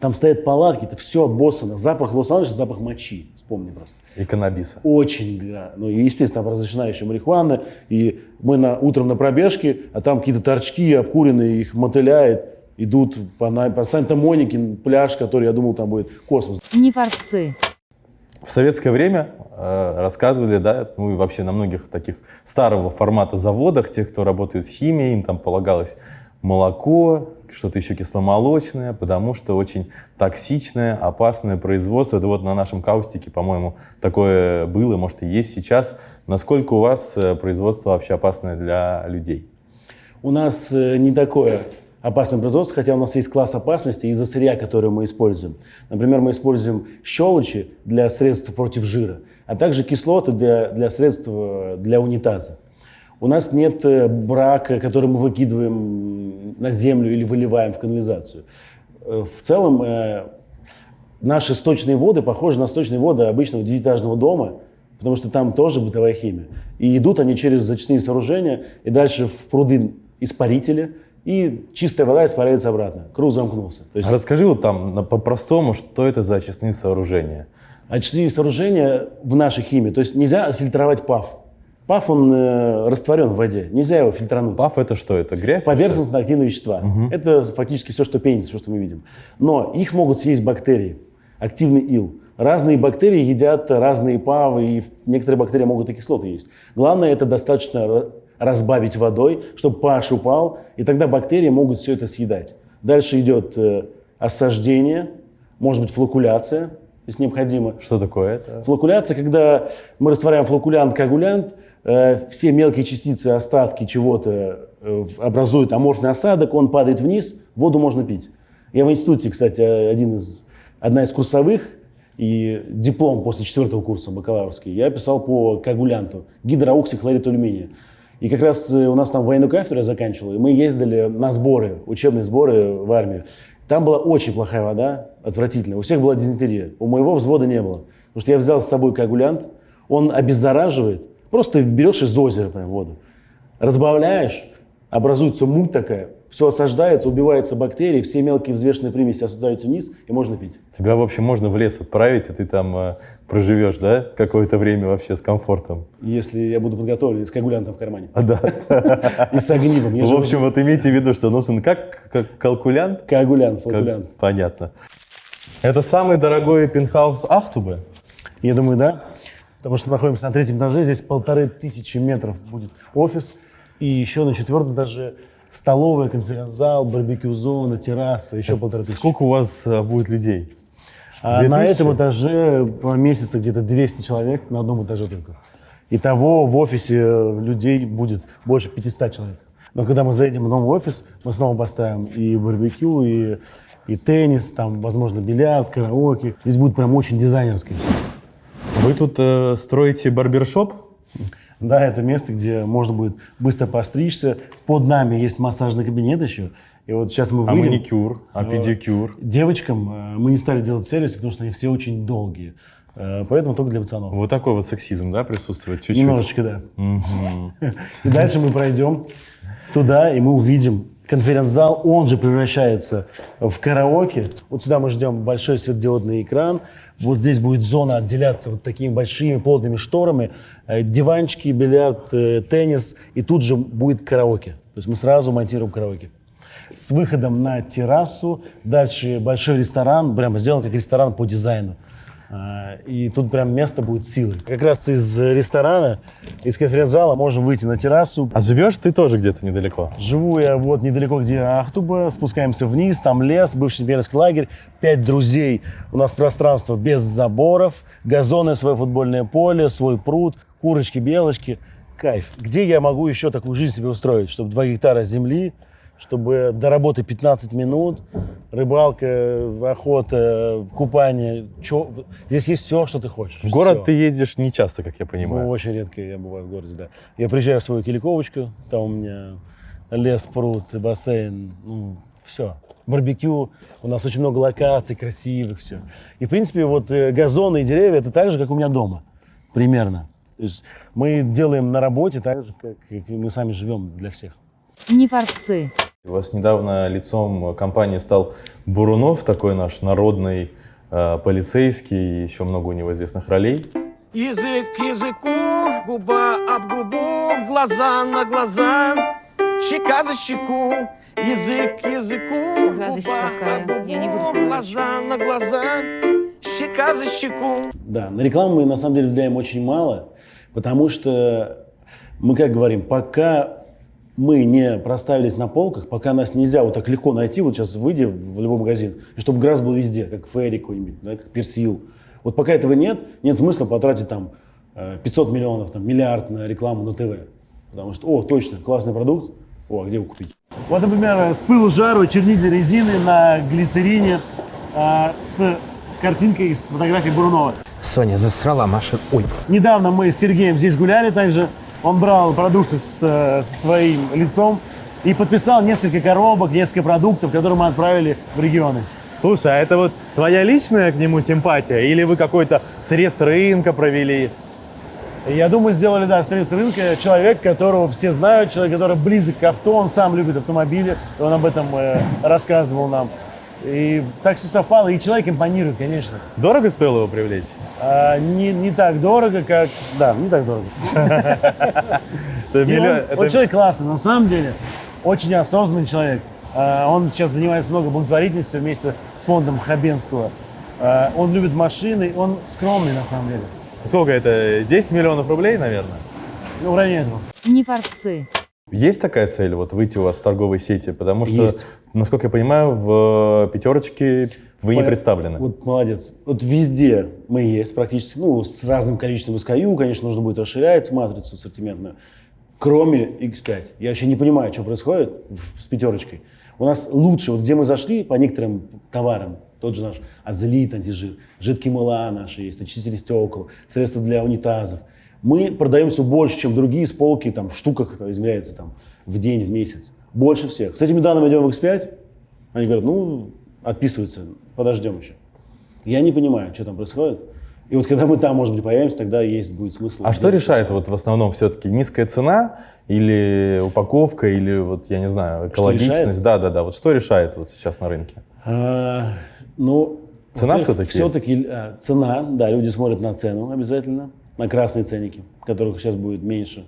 Speaker 1: Там стоят палатки, это все обоссано. Запах Лос-Анджелеса, запах мочи. Вспомни просто.
Speaker 2: И каннабиса.
Speaker 1: Очень, да. Ну, и, естественно, там разрешена еще марихуана. И мы на, утром на пробежке, а там какие-то торчки обкуренные, их мотыляет. Идут по, по Санта-Монике, пляж, который, я думал, там будет космос.
Speaker 3: Не форсы.
Speaker 2: В советское время э, рассказывали, да, ну и вообще на многих таких старого формата заводах, тех, кто работает с химией, им там полагалось молоко, что-то еще кисломолочное, потому что очень токсичное, опасное производство. Это вот на нашем каустике, по-моему, такое было, может и есть сейчас. Насколько у вас э, производство вообще опасное для людей?
Speaker 1: У нас э, не такое опасное производство, хотя у нас есть класс опасности из-за сырья, который мы используем. Например, мы используем щелочи для средств против жира, а также кислоты для, для средств э, для унитаза. У нас нет э, брака, который мы выкидываем на землю или выливаем в канализацию. Э, В целом наши сточные воды похожи на сточные воды обычного девятиэтажного дома, потому что там тоже бытовая химия. И идут они через зачистные сооружения, и дальше в пруды испарители, и чистая вода испаряется обратно. Круг замкнулся. То есть
Speaker 2: Расскажи вот там по-простому, что это за очистные сооружения.
Speaker 1: очистные сооружения в нашей химии. То есть нельзя отфильтровать ПАФ. ПАФ, он э, растворен в воде. Нельзя его фильтрануть.
Speaker 2: ПАФ это что? Это грязь?
Speaker 1: Поверхностно-активные вещества. Это фактически все, что пенится, все, что мы видим. Но их могут съесть бактерии. Активный ил. Разные бактерии едят разные павы, и некоторые бактерии могут и кислоты есть. Главное, это достаточно разбавить водой, чтобы pH упал, и тогда бактерии могут все это съедать. Дальше идет э, осаждение, может быть флокуляция, если необходимо.
Speaker 2: Что такое это?
Speaker 1: Флокуляция, когда мы растворяем флокулянт, коагулянт, э, все мелкие частицы, остатки чего-то э, образуют аморфный осадок, он падает вниз, воду можно пить. Я в институте, кстати, один из, одна из курсовых, и диплом после четвертого курса бакалаврский, я писал по коагулянту, гидрооксихлорид алюминия. И как раз э, у нас там военную кафедру я и мы ездили на сборы, учебные сборы в армию. Там была очень плохая вода, отвратительная. У всех была дизентерия. У моего взвода не было. Потому что я взял с собой коагулянт, он обеззараживает. Просто берешь из озера прям воду. Разбавляешь, образуется муть такая, все осаждается, убиваются бактерии, все мелкие взвешенные примеси осаждаются вниз, и можно пить.
Speaker 2: Тебя, в общем, можно в лес отправить, и ты там э, проживешь, да, какое-то время вообще с комфортом.
Speaker 1: Если я буду подготовлен с коагулянтом в кармане.
Speaker 2: А, да.
Speaker 1: И с огнивом. Я
Speaker 2: В общем, вот имейте в виду, что нужен как, как калкулянт.
Speaker 1: коагулянт,
Speaker 2: Как-
Speaker 1: флокулянт.
Speaker 2: Понятно. Это самый дорогой пентхаус Ахтубы?
Speaker 1: Я думаю, да. Потому что находимся на третьем этаже, здесь полторы тысячи метров будет офис. И еще на четвертом этаже столовая, конференц-зал, барбекю-зона, терраса, еще полторы тысячи.
Speaker 2: Сколько у вас э, будет людей?
Speaker 1: А на этом этаже поместится где-то 200 человек, на одном этаже только. Итого в офисе людей будет больше 500 человек. Но когда мы заедем в новый офис, мы снова поставим и барбекю, и, и теннис, там, возможно, бильярд, караоке. Здесь будет прям очень дизайнерски все.
Speaker 2: Вы тут э, строите барбершоп?
Speaker 1: Да, это место, где можно будет быстро постричься. Под нами есть массажный кабинет еще. И вот сейчас мы
Speaker 2: А
Speaker 1: выйдем.
Speaker 2: маникюр? А педикюр?
Speaker 1: Девочкам э, мы не стали делать сервис, потому что они все очень долгие. Э, Поэтому только для пацанов.
Speaker 2: Вот такой вот сексизм, да, присутствует чуть-чуть?
Speaker 1: Немножечко, да. И дальше мы пройдем туда, и мы увидим конференц-зал. Он же превращается в караоке. Вот сюда мы ждем большой светодиодный экран. Вот здесь будет зона отделяться вот такими большими плотными шторами. Э, Диванчики, бильярд, э, теннис. И тут же будет караоке. То есть мы сразу монтируем караоке. С выходом на террасу. Дальше большой ресторан. Прямо сделан как ресторан по дизайну. А, И тут прям место будет силы. Как раз из ресторана, из конференц-зала можем выйти на террасу.
Speaker 2: А живешь ты тоже где-то недалеко?
Speaker 1: Живу я вот недалеко, где Ахтуба, спускаемся вниз, там лес, бывший имперский лагерь, пять друзей. У нас пространство без заборов, газоны, свое футбольное поле, свой пруд, курочки, белочки. Кайф. Где я могу еще такую жизнь себе устроить, чтобы 2 гектара земли, чтобы до работы 15 минут, рыбалка, охота, купание. Чё- Здесь есть все, что ты хочешь.
Speaker 2: В город
Speaker 1: Всё.
Speaker 2: ты ездишь не часто, как я
Speaker 1: Ну,
Speaker 2: понимаю.
Speaker 1: очень редко я бываю в городе, да. Я приезжаю в свою Киликовочку, там у меня лес, пруд, бассейн, ну, все. Барбекю, у нас очень много локаций красивых, все. И, в принципе, вот э, газоны и деревья, это так же, как у меня дома, примерно. То есть мы делаем на работе так же, как, как и мы сами живем для всех.
Speaker 3: Не форсы.
Speaker 2: У вас недавно лицом компании стал Бурунов, такой наш народный э, полицейский, еще много у него известных ролей.
Speaker 7: Язык к языку, губа об губу, глаза на глаза, щека за щеку, язык к языку,
Speaker 3: Гадость
Speaker 7: губа
Speaker 3: какая.
Speaker 7: об
Speaker 3: Я не буду
Speaker 7: губу, глаза на глаза, щека за щеку.
Speaker 1: Да, на рекламу мы на самом деле влияем очень мало, потому что мы как говорим, пока мы не проставились на полках, пока нас нельзя вот так легко найти, вот сейчас выйди в любой магазин, и чтобы грас был везде, как Ферри какой-нибудь, да, как Персил. Вот пока этого нет, нет смысла потратить там э, 500 миллионов, там, миллиард на рекламу на ТВ. Потому что, о, точно, классный продукт, о, а где его купить? Вот, например, с пылу жару чернитель резины на глицерине э, с картинкой, с фотографией Бурунова.
Speaker 8: Соня засрала машину. Ой,
Speaker 1: Недавно мы с Сергеем здесь гуляли также. Он брал продукты с, э, со своим лицом и подписал несколько коробок, несколько продуктов, которые мы отправили в регионы.
Speaker 6: Слушай, а это вот твоя личная к нему симпатия? Или вы какой-то срез рынка провели?
Speaker 1: Я думаю, сделали, да, срез рынка. Человек, которого все знают, человек, который близок к авто, он сам любит автомобили, он об этом э, рассказывал нам. И так все совпало, и человек импонирует, конечно.
Speaker 6: Дорого стоило его привлечь?
Speaker 1: А, не, не так дорого, как... Да, не так дорого. Он, человек классный, на самом деле, очень осознанный человек. А, Он сейчас занимается много благотворительностью вместе с фондом Хабенского. А, Он любит машины, он скромный на самом деле.
Speaker 6: Сколько это? 10 миллионов рублей, наверное?
Speaker 1: Ну, в районе этого.
Speaker 3: Не форцы.
Speaker 2: Есть такая цель, вот выйти у вас в торговой сети? Потому что,
Speaker 1: Есть.
Speaker 2: насколько я понимаю, в пятерочке вы не
Speaker 1: По-
Speaker 2: представлены.
Speaker 1: Вот молодец. Вот везде мы есть практически, ну, с разным количеством SKU, конечно, нужно будет расширять матрицу ассортиментную, кроме X5. Я вообще не понимаю, что происходит в- с пятерочкой. У нас лучше, вот где мы зашли по некоторым товарам, тот же наш азелит, антижир, жидкие мыла наши есть, очистители стекол, средства для унитазов. Мы продаем все больше, чем другие с полки, там, в штуках это измеряется там, в день, в месяц. Больше всех. С этими данными идем в X5, они говорят, ну, отписываются, подождем еще. Я не понимаю, что там происходит. И вот когда мы там, может быть, появимся, тогда есть будет смысл.
Speaker 2: А что решает вот в основном все-таки низкая цена или упаковка или вот я не знаю экологичность?
Speaker 1: решает?
Speaker 2: Да, да, да. Вот что решает вот сейчас на рынке?
Speaker 1: А, ну,
Speaker 2: Цена всё-таки?
Speaker 1: Все-таки а, цена, да, люди смотрят на цену обязательно, на красные ценники, которых сейчас будет меньше.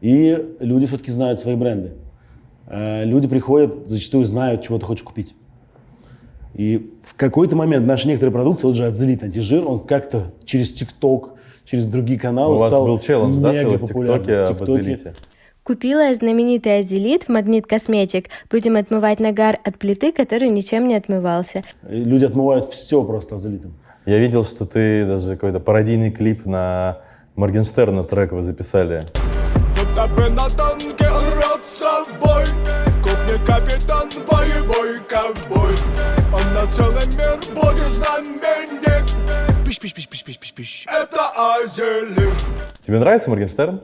Speaker 1: И люди все-таки знают свои бренды. А, люди приходят, зачастую знают, чего ты хочешь купить. И в какой-то момент наши некоторые продукты, тот же Адзелит антижир, он как-то через ТикТок, через другие каналы
Speaker 2: У вас
Speaker 1: стал
Speaker 2: был челлендж, да, целый в. ТикТоке
Speaker 1: В
Speaker 2: об азелите?
Speaker 9: Купила знаменитый азелит в Магнит Косметик. Будем отмывать нагар от плиты, который ничем не отмывался.
Speaker 1: И Люди отмывают все просто Адзелитом.
Speaker 2: Я видел, что ты даже какой-то пародийный клип на Моргенштерна трек вы записали.
Speaker 7: Будто бы на танке рвется в бой, Кухня капитан, боевой ковбой. Он на целый мир будет знаменит. Пиш-пиш-пиш-пиш-пиш-пиш. Это азелит.
Speaker 2: Тебе нравится Моргенштерн?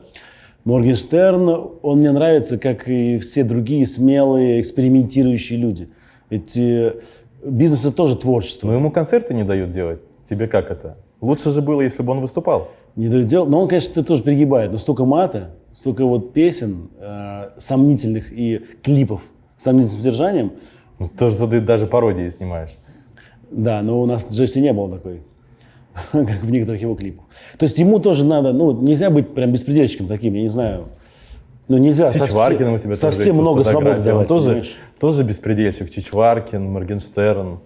Speaker 1: Моргенштерн, он мне нравится, как и все другие смелые, экспериментирующие люди. Ведь э, бизнес это тоже творчество.
Speaker 2: Но ему концерты не дают делать. Тебе как это? Лучше же было, если бы он выступал.
Speaker 1: Не дают делать. Но он, конечно, тоже перегибает. Но столько мата, столько вот песен э, сомнительных и клипов с сомнительным содержанием.
Speaker 2: Ну, то, что ты даже пародии снимаешь.
Speaker 1: Да, но у нас Джесси не было такой, как в некоторых его клипах. То есть ему тоже надо, ну, нельзя быть прям беспредельщиком таким, я не знаю. Ну, нельзя
Speaker 2: С Чичваркиным у тоже
Speaker 1: совсем много свободы
Speaker 2: Он
Speaker 1: давать,
Speaker 2: тоже,
Speaker 1: понимаешь?
Speaker 2: тоже беспредельщик. Чичваркин, Моргенштерн.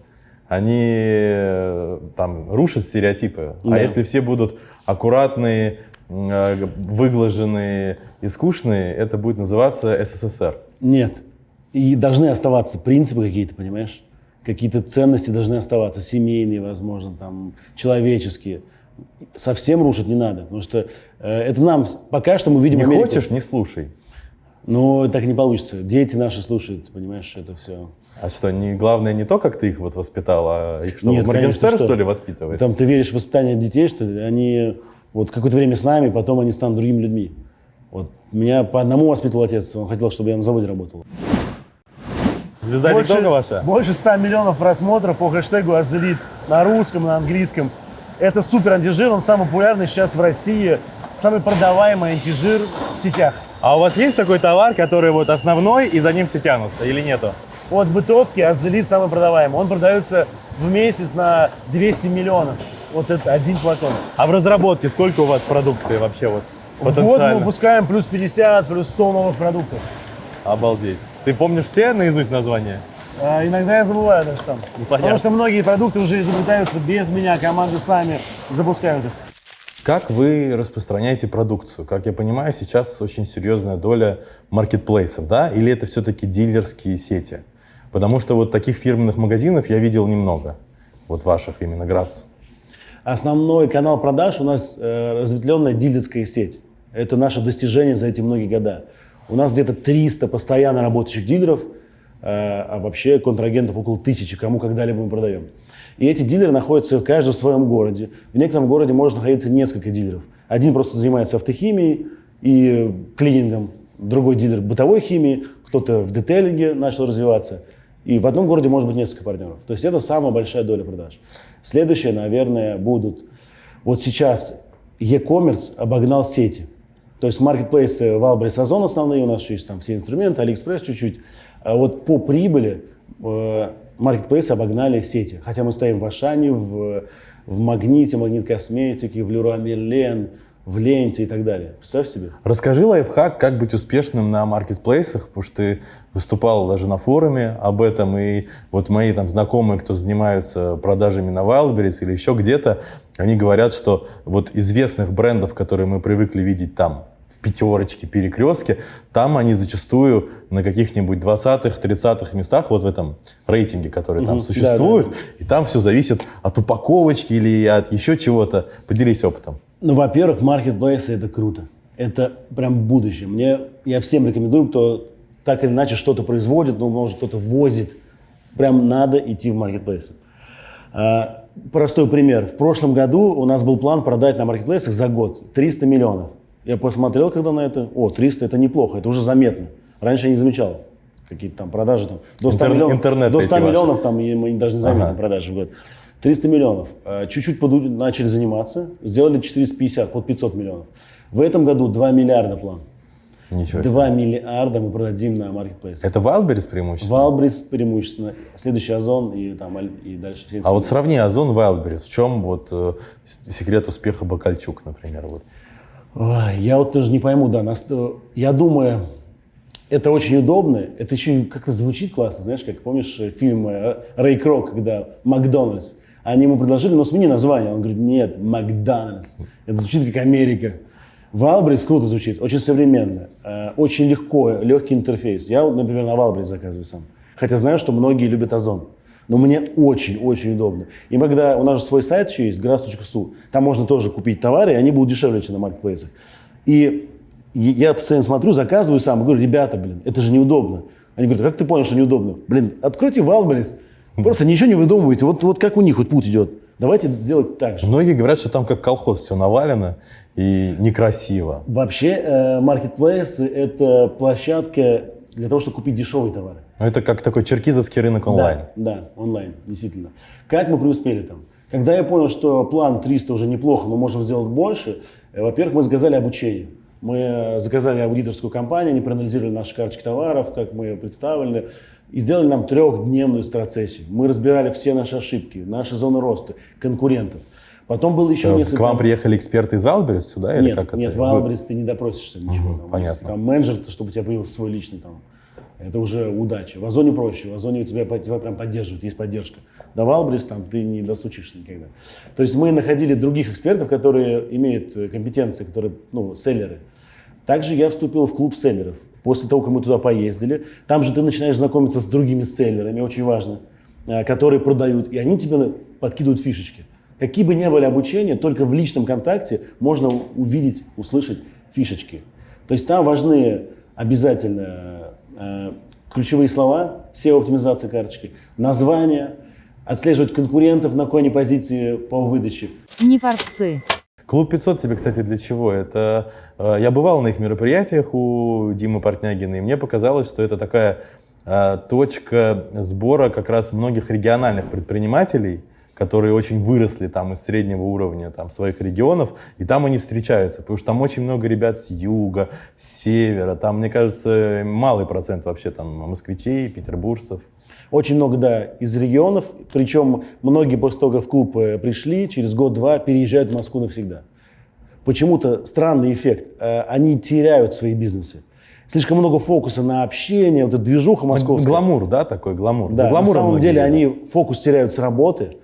Speaker 2: Они э, там рушат стереотипы.
Speaker 1: Да.
Speaker 2: А если все будут аккуратные, э, выглаженные и скучные, это будет называться СССР.
Speaker 1: Нет. И должны оставаться принципы какие-то, понимаешь? Какие-то ценности должны оставаться, семейные, возможно, там, человеческие. Совсем рушить не надо, потому что э, это нам, пока что мы видим
Speaker 2: Не
Speaker 1: Америку.
Speaker 2: хочешь, не слушай.
Speaker 1: Но так не получится. Дети наши слушают, понимаешь, это все.
Speaker 2: А что, не, главное не то, как ты их вот воспитал, а их что,
Speaker 1: Нет,
Speaker 2: Моргенштерн,
Speaker 1: конечно,
Speaker 2: что ли, воспитывает?
Speaker 1: Там ты веришь в воспитание детей, что ли? Они вот какое-то время с нами, потом они станут другими людьми. Вот меня по одному воспитывал отец, он хотел, чтобы я на заводе работал.
Speaker 6: Звезда ТикТока ваша?
Speaker 1: больше 100 миллионов просмотров по хэштегу «Азелит» на русском, на английском. Это супер антижир, он самый популярный сейчас в России, самый продаваемый антижир в сетях.
Speaker 6: А у вас есть такой товар, который вот основной, и за ним все тянутся, или нету?
Speaker 1: Вот бытовки, Азелит самый продаваемый. Он продается в месяц на 200 миллионов. Вот это один флакон.
Speaker 6: А в разработке сколько у вас продукции вообще вот
Speaker 1: В год мы выпускаем плюс 50, плюс 100 новых продуктов.
Speaker 6: Обалдеть. Ты помнишь все наизусть названия?
Speaker 1: А иногда я забываю даже сам.
Speaker 6: Ну, понятно.
Speaker 1: Потому что многие продукты уже изобретаются без меня, команды сами запускают их.
Speaker 2: Как вы распространяете продукцию? Как я понимаю, сейчас очень серьезная доля маркетплейсов, да? Или это все-таки дилерские сети? Потому что вот таких фирменных магазинов я видел немного. Вот ваших именно Грасс.
Speaker 1: Основной канал продаж у нас э, разветвленная дилерская сеть. Это наше достижение за эти многие года. У нас где-то 300 постоянно работающих дилеров, э, а вообще контрагентов около тысячи, кому когда-либо мы продаем. И эти дилеры находятся каждый в своем городе. В некотором городе может находиться несколько дилеров. Один просто занимается автохимией и клинингом, другой дилер бытовой химии, кто-то в детейлинге начал развиваться. И в одном городе может быть несколько партнеров. То есть это самая большая доля продаж. Следующее, наверное, будут... Вот сейчас e-commerce обогнал сети. То есть маркетплейсы Wildberries, Озон основные, у нас еще есть там все инструменты, AliExpress чуть-чуть. А вот по прибыли э, маркетплейсы обогнали сети. Хотя мы стоим в Ашане, в, в Магните, Магнит Косметике, в Леруа Мерлен, в Ленте и так далее. Представь себе.
Speaker 2: Расскажи лайфхак, как быть успешным на маркетплейсах, потому что ты выступал даже на форуме об этом, и вот мои там знакомые, кто занимаются продажами на Wildberries или еще где-то, они говорят, что вот известных брендов, которые мы привыкли видеть там, в пятерочке, перекрестке, там они зачастую на каких-нибудь 20-х, 30-х местах, вот в этом рейтинге, который там существует,
Speaker 1: да,
Speaker 2: и там все зависит от упаковочки или от еще чего-то. Поделись опытом.
Speaker 1: Ну, во-первых, маркетплейсы это круто. Это прям будущее. Мне, я всем рекомендую, кто так или иначе что-то производит, ну, может, кто-то возит. Прям надо идти в маркетплейсы. А, простой пример. В прошлом году у нас был план продать на маркетплейсах за год 300 миллионов. Я посмотрел, когда на это, о, 300 это неплохо, это уже заметно. Раньше я не замечал какие-то там продажи. Там, до 100
Speaker 2: Интер-
Speaker 1: миллионов,
Speaker 2: интернет
Speaker 1: до
Speaker 2: эти
Speaker 1: 100
Speaker 2: ваши.
Speaker 1: миллионов там и мы даже не заметим
Speaker 2: Ага.
Speaker 1: продажи в год. 300 миллионов. А, Чуть-чуть поду- начали заниматься, сделали 450, под 500 миллионов. В этом году 2 миллиарда план.
Speaker 2: Ничего себе.
Speaker 1: 2 миллиарда мы продадим на маркетплейсе.
Speaker 2: Это Wildberries преимущественно?
Speaker 1: Валбрис преимущественно, следующий Озон и, там, и дальше все
Speaker 2: А вот сравни Озон Wildberries. В чем вот э, секрет успеха Бакальчук, например? Вот.
Speaker 1: Я вот тоже не пойму, да. нас- я думаю, это очень удобно. Это еще как-то звучит классно. Знаешь, как помнишь э, фильм э, Рэй Крок, когда Макдональдс. Они ему предложили, ну смени название. Он говорит, нет, Макдональдс. Это звучит как Америка. Валбрис круто звучит, очень современно, э, очень легко, легкий интерфейс. Я, например, на Валбрис заказываю сам. Хотя знаю, что многие любят Озон. Но мне очень-очень удобно. И когда у нас же свой сайт еще есть, grass.su, там можно тоже купить товары, и они будут дешевле, чем на маркетплейсах. И я постоянно смотрю, заказываю сам, и говорю, ребята, блин, это же неудобно. Они говорят, «А как ты понял, что неудобно? Блин, откройте Валберис, просто ничего не выдумывайте, вот, вот как у них вот путь идет. Давайте сделать так же.
Speaker 2: Многие говорят, что там как колхоз все навалено и некрасиво.
Speaker 1: Вообще, э, маркетплейсы – это площадка для того, чтобы купить дешевые товары.
Speaker 2: Но это как такой черкизовский рынок онлайн.
Speaker 1: Да, да, онлайн, действительно. Как мы преуспели там? Когда я понял, что план 300 уже неплохо, но можем сделать больше, э, во-первых, мы заказали обучение. Мы э, заказали аудиторскую компанию, они проанализировали наши карточки товаров, как мы представлены, и сделали нам трехдневную страцессию. Мы разбирали все наши ошибки, наши зоны роста, конкурентов. Потом было еще
Speaker 2: Э,
Speaker 1: несколько...
Speaker 2: К вам приехали эксперты из Wildberries сюда? или
Speaker 1: Нет,
Speaker 2: как
Speaker 1: нет,
Speaker 2: это?
Speaker 1: в Валбрис ты не допросишься ничего.
Speaker 2: Мгм,
Speaker 1: там.
Speaker 2: понятно.
Speaker 1: Там менеджер, чтобы у тебя появился свой личный там. Это уже удача. В Озоне проще. В Озоне тебя, тебя прям поддерживают, есть поддержка. До Валбрис там ты не досучишься никогда. То есть мы находили других экспертов, которые имеют э, компетенции, которые, ну, селлеры. Также я вступил в клуб селлеров. После того, как мы туда поездили, там же ты начинаешь знакомиться с другими селлерами, очень важно, э, которые продают, и они тебе подкидывают фишечки. Какие бы ни были обучения, только в личном контакте можно увидеть, услышать фишечки. То есть там важны обязательно э, ключевые слова, SEO-оптимизация карточки, название, отслеживать конкурентов, на они позиции по выдаче.
Speaker 3: Не форцы.
Speaker 2: Клуб 500 тебе, кстати, для чего? Это э, я бывал на их мероприятиях у Димы Портнягина, и мне показалось, что это такая э, точка сбора как раз многих региональных предпринимателей, которые очень выросли там из среднего уровня там своих регионов, и там они встречаются, потому что там очень много ребят с юга, с севера, там, мне кажется, малый процент вообще там москвичей, петербуржцев.
Speaker 1: Очень много, да, из регионов, причем многие после того, как в клуб э, пришли, через год-два переезжают в Москву навсегда. Почему-то странный эффект. Э, Они теряют свои бизнесы. Слишком много фокуса на общение, вот эта движуха московская.
Speaker 2: Гламур, да, такой гламур.
Speaker 1: Да, на
Speaker 2: гламуром
Speaker 1: самом деле
Speaker 2: едут.
Speaker 1: они фокус теряют с работы,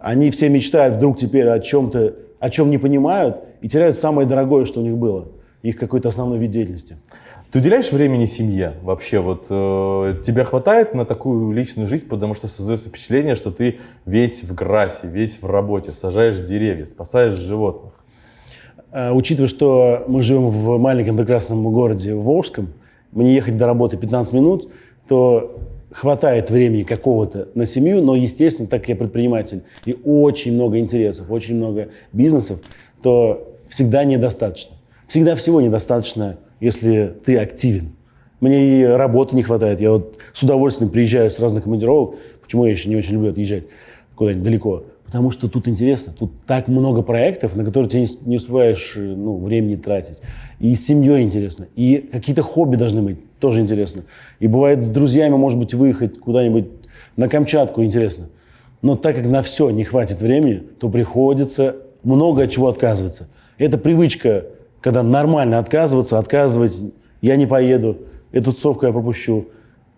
Speaker 1: они все мечтают вдруг теперь о чем-то, о чем не понимают, и теряют самое дорогое, что у них было, их какой-то основной вид деятельности.
Speaker 2: Ты уделяешь времени семье вообще? Вот э, тебя хватает на такую личную жизнь, потому что создается впечатление, что ты весь в грасе, весь в работе, сажаешь деревья, спасаешь животных.
Speaker 1: Э, Учитывая, что мы живем в маленьком прекрасном городе Волжском, мне ехать до работы 15 минут, то хватает времени какого-то на семью, но, естественно, так как я предприниматель и очень много интересов, очень много бизнесов, то всегда недостаточно. Всегда всего недостаточно, если ты активен. Мне и работы не хватает. Я вот с удовольствием приезжаю с разных командировок. Почему я еще не очень люблю отъезжать куда-нибудь далеко? Потому что тут интересно. Тут так много проектов, на которые ты не, успеваешь э, ну, времени тратить. И с семьей интересно. И какие-то хобби должны быть. Тоже интересно. И бывает с друзьями, может быть, выехать куда-нибудь на Камчатку интересно. Но так как на все не хватит времени, то приходится много от чего отказываться. Это привычка, когда нормально отказываться, отказывать, я не поеду, эту тусовку я пропущу,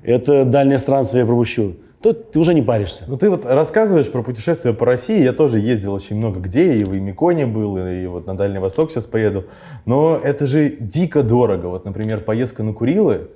Speaker 1: это дальнее странствие я пропущу. То ты уже не паришься.
Speaker 2: Ну ты вот рассказываешь про путешествия по России, я тоже ездил очень много где, и в Имиконе был, и вот на Дальний Восток сейчас поеду. Но это же дико дорого. Вот, например, поездка на Курилы,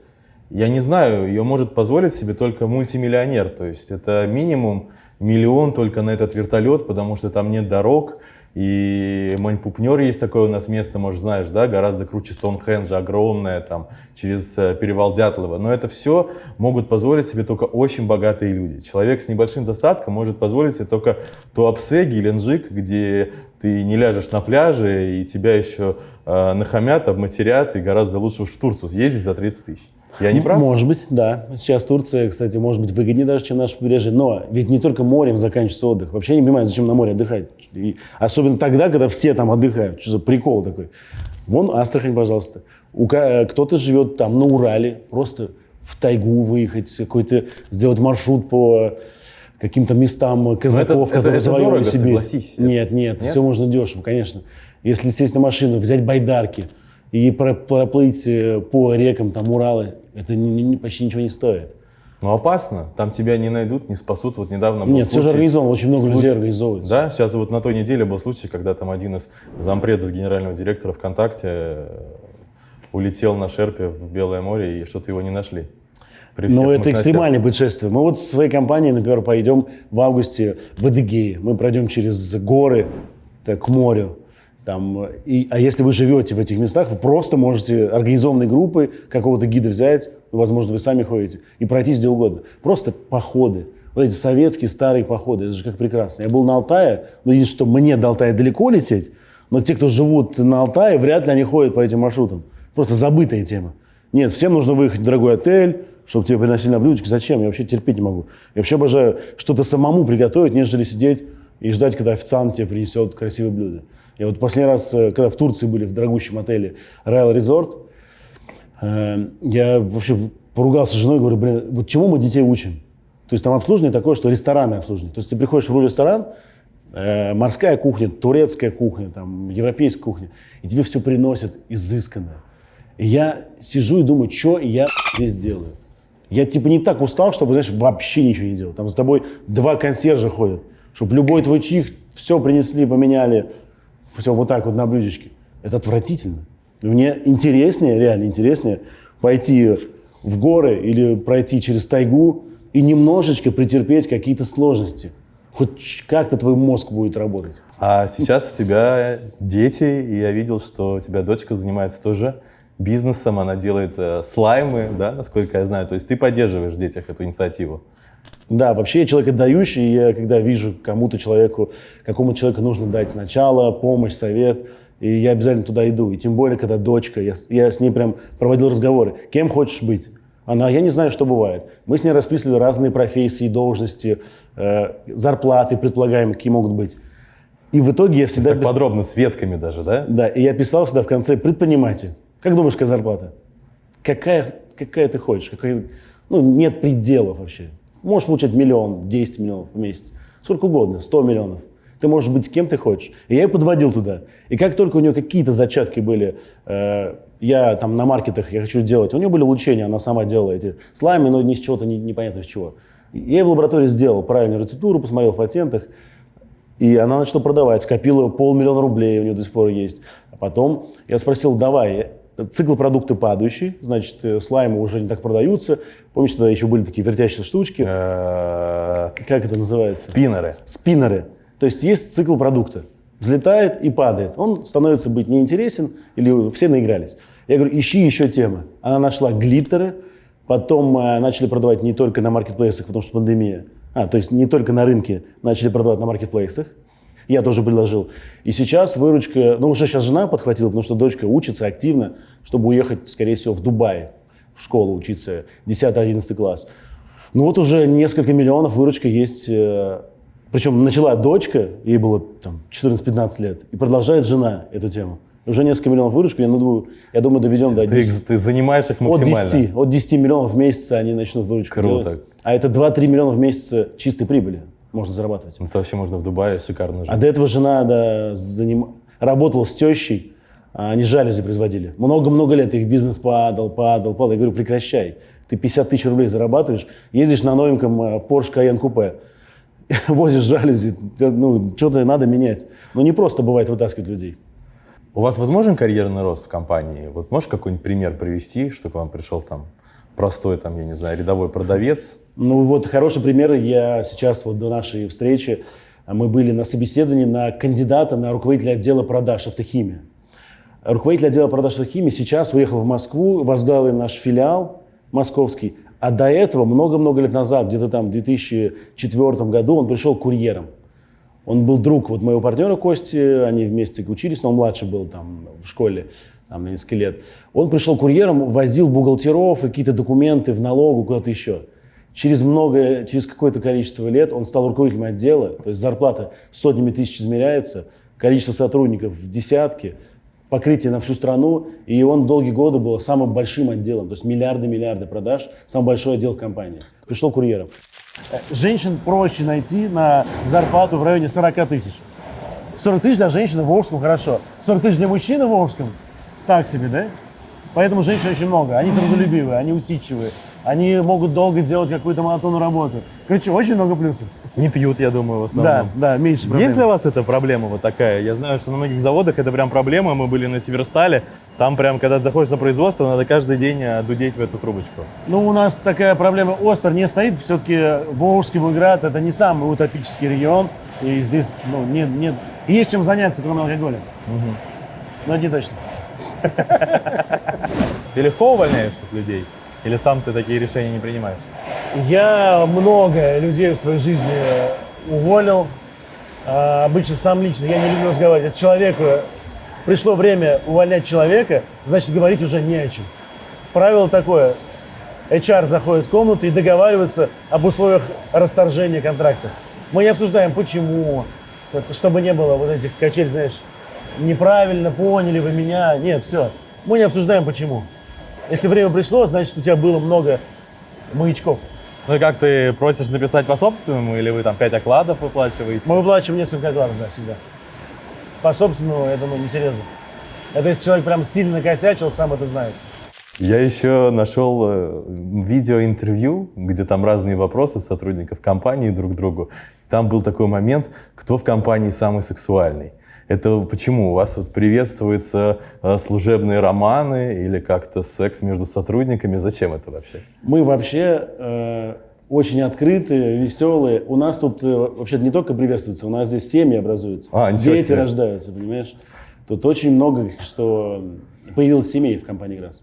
Speaker 2: я не знаю, ее может позволить себе только мультимиллионер. То есть это минимум миллион только на этот вертолет, потому что там нет дорог. И Маньпупнер есть такое у нас место, может, знаешь, да, гораздо круче Стоунхенджа, огромное, там, через э, перевал Дятлова. Но это все могут позволить себе только очень богатые люди. Человек с небольшим достатком может позволить себе только Туапсе, Геленджик, где ты не ляжешь на пляже, и тебя еще э, нахамят, обматерят, и гораздо лучше уж в Турцию съездить за 30 тысяч. Я не прав?
Speaker 1: Может быть, да. Сейчас Турция, кстати, может быть выгоднее даже, чем наше побережье. Но ведь не только морем заканчивается отдых. Вообще не понимаю, зачем на море отдыхать. И особенно тогда, когда все там отдыхают. Что за прикол такой? Вон Астрахань, пожалуйста. Э, Кто-то живет там на Урале, просто в тайгу выехать, какой-то сделать маршрут по каким-то местам казаков,
Speaker 2: это-
Speaker 1: которые
Speaker 2: это
Speaker 1: завоевали
Speaker 2: дорого,
Speaker 1: Сибирь.
Speaker 2: согласись.
Speaker 1: Нет, нет,
Speaker 2: Нет?
Speaker 1: все можно дешево, конечно. Если сесть на машину, взять байдарки и про- проплыть э, по рекам там Урала, это не- не- почти ничего не стоит.
Speaker 2: Ну опасно, там тебя не найдут, не спасут. Вот недавно был
Speaker 1: Нет, все же
Speaker 2: случай-
Speaker 1: организовано, очень много
Speaker 2: Слу-
Speaker 1: людей организовывается.
Speaker 2: Да, сейчас вот на той неделе был случай, когда там один из зампредов генерального директора ВКонтакте э, улетел на шерпе в Белое море и что-то его не нашли.
Speaker 1: Но Ну, это экстремальное путешествие. Мы вот со своей компанией, например, пойдем в августе в Адыгею. Мы пройдем через горы так, к морю. Там, и, а если вы живете в этих местах, вы просто можете организованной группы какого-то гида взять, ну, возможно, вы сами ходите, и пройтись где угодно. Просто походы. Вот эти советские старые походы, это же как прекрасно. Я был на Алтае, но единственное, что мне до Алтая далеко лететь, но те, кто живут на Алтае, вряд ли они ходят по этим маршрутам. Просто забытая тема. Нет, всем нужно выехать в дорогой отель, чтобы тебе приносили на блюдечке. Зачем? Я вообще терпеть не могу. Я вообще обожаю что-то самому приготовить, нежели сидеть и ждать, когда официант тебе принесет красивое блюдо. Я вот последний раз, э, когда в Турции были в дорогущем отеле Royal Resort, э, я вообще поругался с женой, говорю, блин, вот чему мы детей учим? То есть там обслуживание такое, что рестораны обслуживание. То есть ты приходишь в ресторан, э, морская кухня, турецкая кухня, там, европейская кухня, и тебе все приносят изысканно. И я сижу и думаю, что я здесь делаю? Я типа не так устал, чтобы, знаешь, вообще ничего не делать. Там с тобой два консьержа ходят, чтобы любой твой чих все принесли, поменяли, все вот так вот на блюдечке. Это отвратительно. Мне интереснее, реально интереснее пойти в горы или пройти через тайгу и немножечко претерпеть какие-то сложности. Хоть как-то твой мозг будет работать.
Speaker 2: А сейчас у тебя дети, и я видел, что у тебя дочка занимается тоже бизнесом, она делает э, слаймы, да, насколько я знаю. То есть ты поддерживаешь в детях эту инициативу.
Speaker 1: Да, вообще я человек отдающий, и я когда вижу кому-то человеку, какому человеку нужно дать сначала помощь, совет, и я обязательно туда иду. И тем более, когда дочка, я, с- я с ней прям проводил разговоры. Кем хочешь быть? Она, я не знаю, что бывает. Мы с ней расписывали разные профессии, должности, э, зарплаты предполагаемые, какие могут быть. И в итоге я всегда...
Speaker 2: так
Speaker 1: пис-
Speaker 2: подробно, с ветками даже, да?
Speaker 1: Да, и я писал всегда в конце предприниматель. Как думаешь, какая зарплата? Какая, какая ты хочешь? Какая... Ну, нет пределов вообще. Можешь получать миллион, 10 миллионов в месяц. Сколько угодно, 100 миллионов. Ты можешь быть кем ты хочешь. И я ее подводил туда. И как только у нее какие-то зачатки были, э, я там на маркетах, я хочу сделать, у нее были улучшения, она сама делала эти слаймы, но ни с чего-то, не- непонятно с чего. Я в лаборатории сделал правильную рецептуру, посмотрел в патентах, и она начала продавать, скопила полмиллиона рублей, у нее до сих пор есть. А потом я спросил, давай, цикл продукты падающий, значит, э, слаймы уже не так продаются. Помнишь, тогда еще были такие вертящиеся штучки?
Speaker 2: Э,
Speaker 1: Как это называется?
Speaker 2: Спиннеры.
Speaker 1: Спиннеры. То есть есть цикл продукта. Взлетает и падает. Он становится быть неинтересен или все наигрались. Я говорю, ищи еще темы. Она нашла глиттеры, потом э, начали продавать не только на маркетплейсах, потому что пандемия. А, то есть не только на рынке начали продавать на маркетплейсах. Я тоже предложил. И сейчас выручка, ну уже сейчас жена подхватила, потому что дочка учится активно, чтобы уехать, скорее всего, в Дубай, в школу учиться, 10-11 класс. Ну вот уже несколько миллионов выручка есть. э, Причем начала дочка, ей было там 14-15 лет, и продолжает жена эту тему. Уже несколько миллионов выручку, я думаю, я думаю доведем до
Speaker 2: Ты,
Speaker 1: 10.
Speaker 2: ты занимаешь их
Speaker 1: От
Speaker 2: максимально.
Speaker 1: 10, от 10 миллионов в месяц они начнут выручку
Speaker 2: Круто.
Speaker 1: делать. А это 2-3 миллиона в месяц чистой прибыли можно зарабатывать.
Speaker 2: Это вообще можно в Дубае шикарно жить.
Speaker 1: А до этого жена да, заним- работала с тещей, а они жалюзи производили. Много-много лет их бизнес падал, падал, падал. Я говорю, прекращай. Ты 50 тысяч рублей зарабатываешь, ездишь на новеньком э, Porsche Cayenne Coupe, возишь жалюзи, ну, что-то надо менять. Но не просто бывает вытаскивать людей.
Speaker 2: У вас возможен карьерный рост в компании? Вот можешь какой-нибудь пример привести, что к вам пришел там простой, там, я не знаю, рядовой продавец?
Speaker 1: Ну вот хороший пример. Я сейчас вот до нашей встречи а, мы были на собеседовании на кандидата на руководителя отдела продаж автохимии. Руководитель отдела продаж автохимии сейчас уехал в Москву, возглавил наш филиал московский. А до этого, много-много лет назад, где-то там в 2004 году, он пришел курьером. Он был друг вот моего партнера Кости, они вместе учились, но он младше был там в школе, там несколько лет. Он пришел курьером, возил бухгалтеров и какие-то документы в налогу куда-то еще. Через много, через какое-то количество лет он стал руководителем отдела, то есть зарплата сотнями тысяч измеряется, количество сотрудников в десятки, покрытие на всю страну, и он долгие годы был самым большим отделом, то есть миллиарды-миллиарды продаж, самый большой отдел в компании. Пришел курьером. Э, Женщин проще найти на зарплату в районе 40 тысяч. 40 тысяч для женщины в Волжском хорошо. 40 тысяч для мужчины в Волжском так себе, да? Поэтому женщин очень много. Они трудолюбивые, они усидчивые. Они могут долго делать какую-то монотонную работу. Короче, очень много плюсов.
Speaker 6: Не пьют, я думаю, в
Speaker 1: Да,
Speaker 6: основном.
Speaker 1: да, меньше проблем.
Speaker 6: Есть для вас эта проблема вот такая? Я знаю, что на многих заводах это прям проблема. Мы были на Северстале. Там прям, когда заходишь на производство, надо каждый день э, дудеть в эту трубочку.
Speaker 1: Ну, у нас такая проблема остро не стоит. Все-таки Волжский Волгоград – это не самый утопический регион. И здесь, ну, нет, нет, есть чем заняться, кроме алкоголя. Но это не точно.
Speaker 6: Ты легко увольняешь людей? Или сам ты такие решения не принимаешь?
Speaker 1: Я много людей в своей жизни уволил. А, обычно сам лично. Я не люблю разговаривать. Если человеку пришло время увольнять человека, значит говорить уже не о чем. Правило такое. HR заходит в комнату и договаривается об условиях расторжения контракта. Мы не обсуждаем, почему, чтобы не было вот этих качель, знаешь, неправильно поняли вы меня. Нет, все. Мы не обсуждаем, почему. Если время пришло, значит, у тебя было много маячков.
Speaker 6: Ну и как ты просишь написать по собственному, или вы там 5 окладов выплачиваете?
Speaker 1: Мы выплачиваем несколько окладов, да, всегда. По собственному, я думаю, несерьезно. Это если человек прям сильно накосячил, сам это знает.
Speaker 2: Я еще нашел э, видеоинтервью, где там разные вопросы сотрудников компании друг другу. Там был такой момент, кто в компании самый сексуальный. Это почему? У вас вот приветствуются э, служебные романы или как-то секс между сотрудниками? Зачем это вообще?
Speaker 1: Мы вообще э, очень открытые, веселые. У нас тут э, вообще не только приветствуется, у нас здесь семьи образуются.
Speaker 2: А,
Speaker 1: Дети
Speaker 2: себе.
Speaker 1: рождаются, понимаешь? Тут очень много, что появилось семей в компании ГРАС.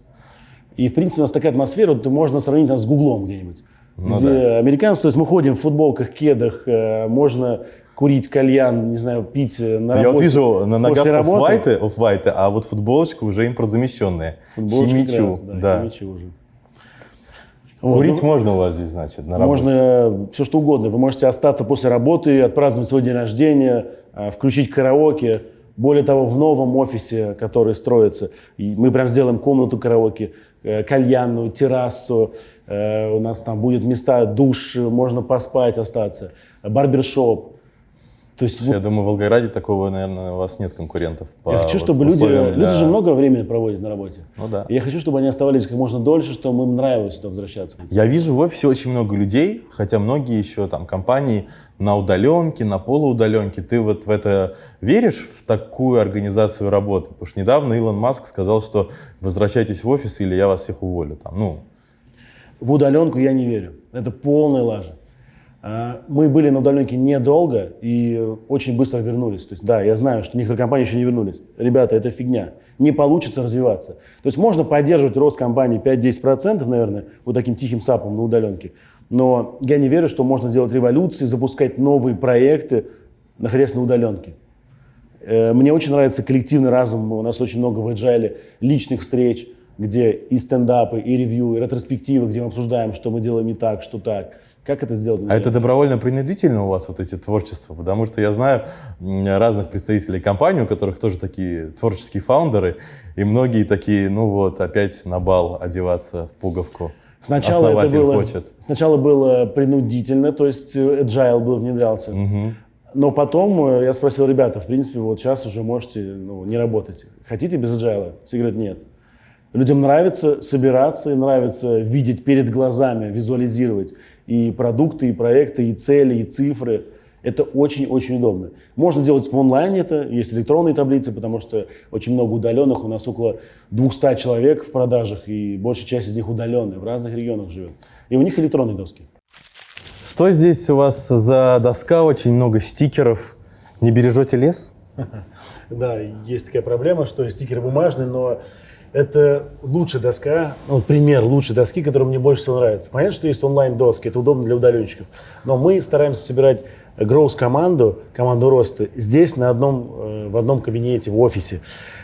Speaker 1: И, в принципе, у нас такая атмосфера, вот можно сравнить нас с Гуглом где-нибудь.
Speaker 2: Ну
Speaker 1: где
Speaker 2: да.
Speaker 1: американцы, то есть мы ходим в футболках, кедах, э, можно курить кальян, не знаю, пить э, на
Speaker 2: Я вот
Speaker 1: работе,
Speaker 2: вижу на ногах оффвайты, а вот футболочка уже импортзамещенная.
Speaker 1: Футболочка
Speaker 2: Химичу,
Speaker 1: ГРАС, да,
Speaker 2: да.
Speaker 1: химичу уже. Вот,
Speaker 2: Курить
Speaker 1: ну,
Speaker 2: можно у вас здесь, значит, на работе?
Speaker 1: Можно все что угодно. Вы можете остаться после работы, отпраздновать свой день рождения, э, включить караоке. Более того, в новом офисе, который строится, мы прям сделаем комнату караоке, э, кальянную, террасу. У нас там будет места, душ, можно поспать, остаться, барбершоп. То есть
Speaker 2: Я думаю, в Волгограде такого, наверное, у вас нет конкурентов. по
Speaker 1: я хочу,
Speaker 2: вот
Speaker 1: чтобы люди,
Speaker 2: условиям
Speaker 1: люди
Speaker 2: для-
Speaker 1: же много времени проводят на работе.
Speaker 2: Ну да.
Speaker 1: И Я хочу, чтобы они оставались как можно дольше, чтобы им нравилось сюда возвращаться.
Speaker 2: Я вижу в офисе очень много людей, хотя многие еще там компании на удаленке, на полуудаленке. Ты вот в это веришь, в такую организацию работы? Потому что недавно Илон Маск сказал, что возвращайтесь в офис или я вас всех уволю. Там, ну,
Speaker 1: В удаленку я не верю. Это полная лажа. А, Мы были на удаленке недолго и очень быстро вернулись. То есть, да, я знаю, что некоторые компании еще не вернулись. Ребята, это фигня. Не получится развиваться. То есть можно поддерживать рост компании 5-10%, наверное, вот таким тихим сапом на удаленке. Но я не верю, что можно делать революции, запускать новые проекты, находясь на удаленке. Э, Мне очень нравится коллективный разум. У нас очень много в agile личных встреч, где и стендапы, и ревью, и ретроспективы, где мы обсуждаем, что мы делаем не так, что так. Как это сделать?
Speaker 2: а это добровольно-принудительно у вас вот эти творчества? Потому что я знаю разных представителей компаний, у которых тоже такие творческие фаундеры, и многие такие, ну вот, опять на бал одеваться в пуговку.
Speaker 1: Сначала это
Speaker 2: Основатель
Speaker 1: было,
Speaker 2: хочет.
Speaker 1: сначала было принудительно, то есть э, agile был внедрялся. Но потом э, я спросил, ребята, в принципе, вот сейчас уже можете ну, не работать. Хотите без agile? Все говорят, нет. Людям нравится собираться, и нравится видеть перед глазами, визуализировать и продукты, и проекты, и цели, и цифры. Это очень-очень удобно. Можно делать в онлайне это, есть электронные таблицы, потому что очень много удаленных, у нас около 200 человек в продажах, и большая часть из них удаленные, в разных регионах живет. И у них электронные доски.
Speaker 2: Что здесь у вас за доска? Очень много стикеров. Не бережете лес?
Speaker 1: Да, есть такая проблема, что стикеры бумажные, но это лучшая доска, ну, пример лучшей доски, которая мне больше всего нравится. Понятно, что есть онлайн-доски, это удобно для удаленщиков, но мы стараемся собирать гроус-команду, команду роста здесь на одном, э, в одном кабинете, в офисе.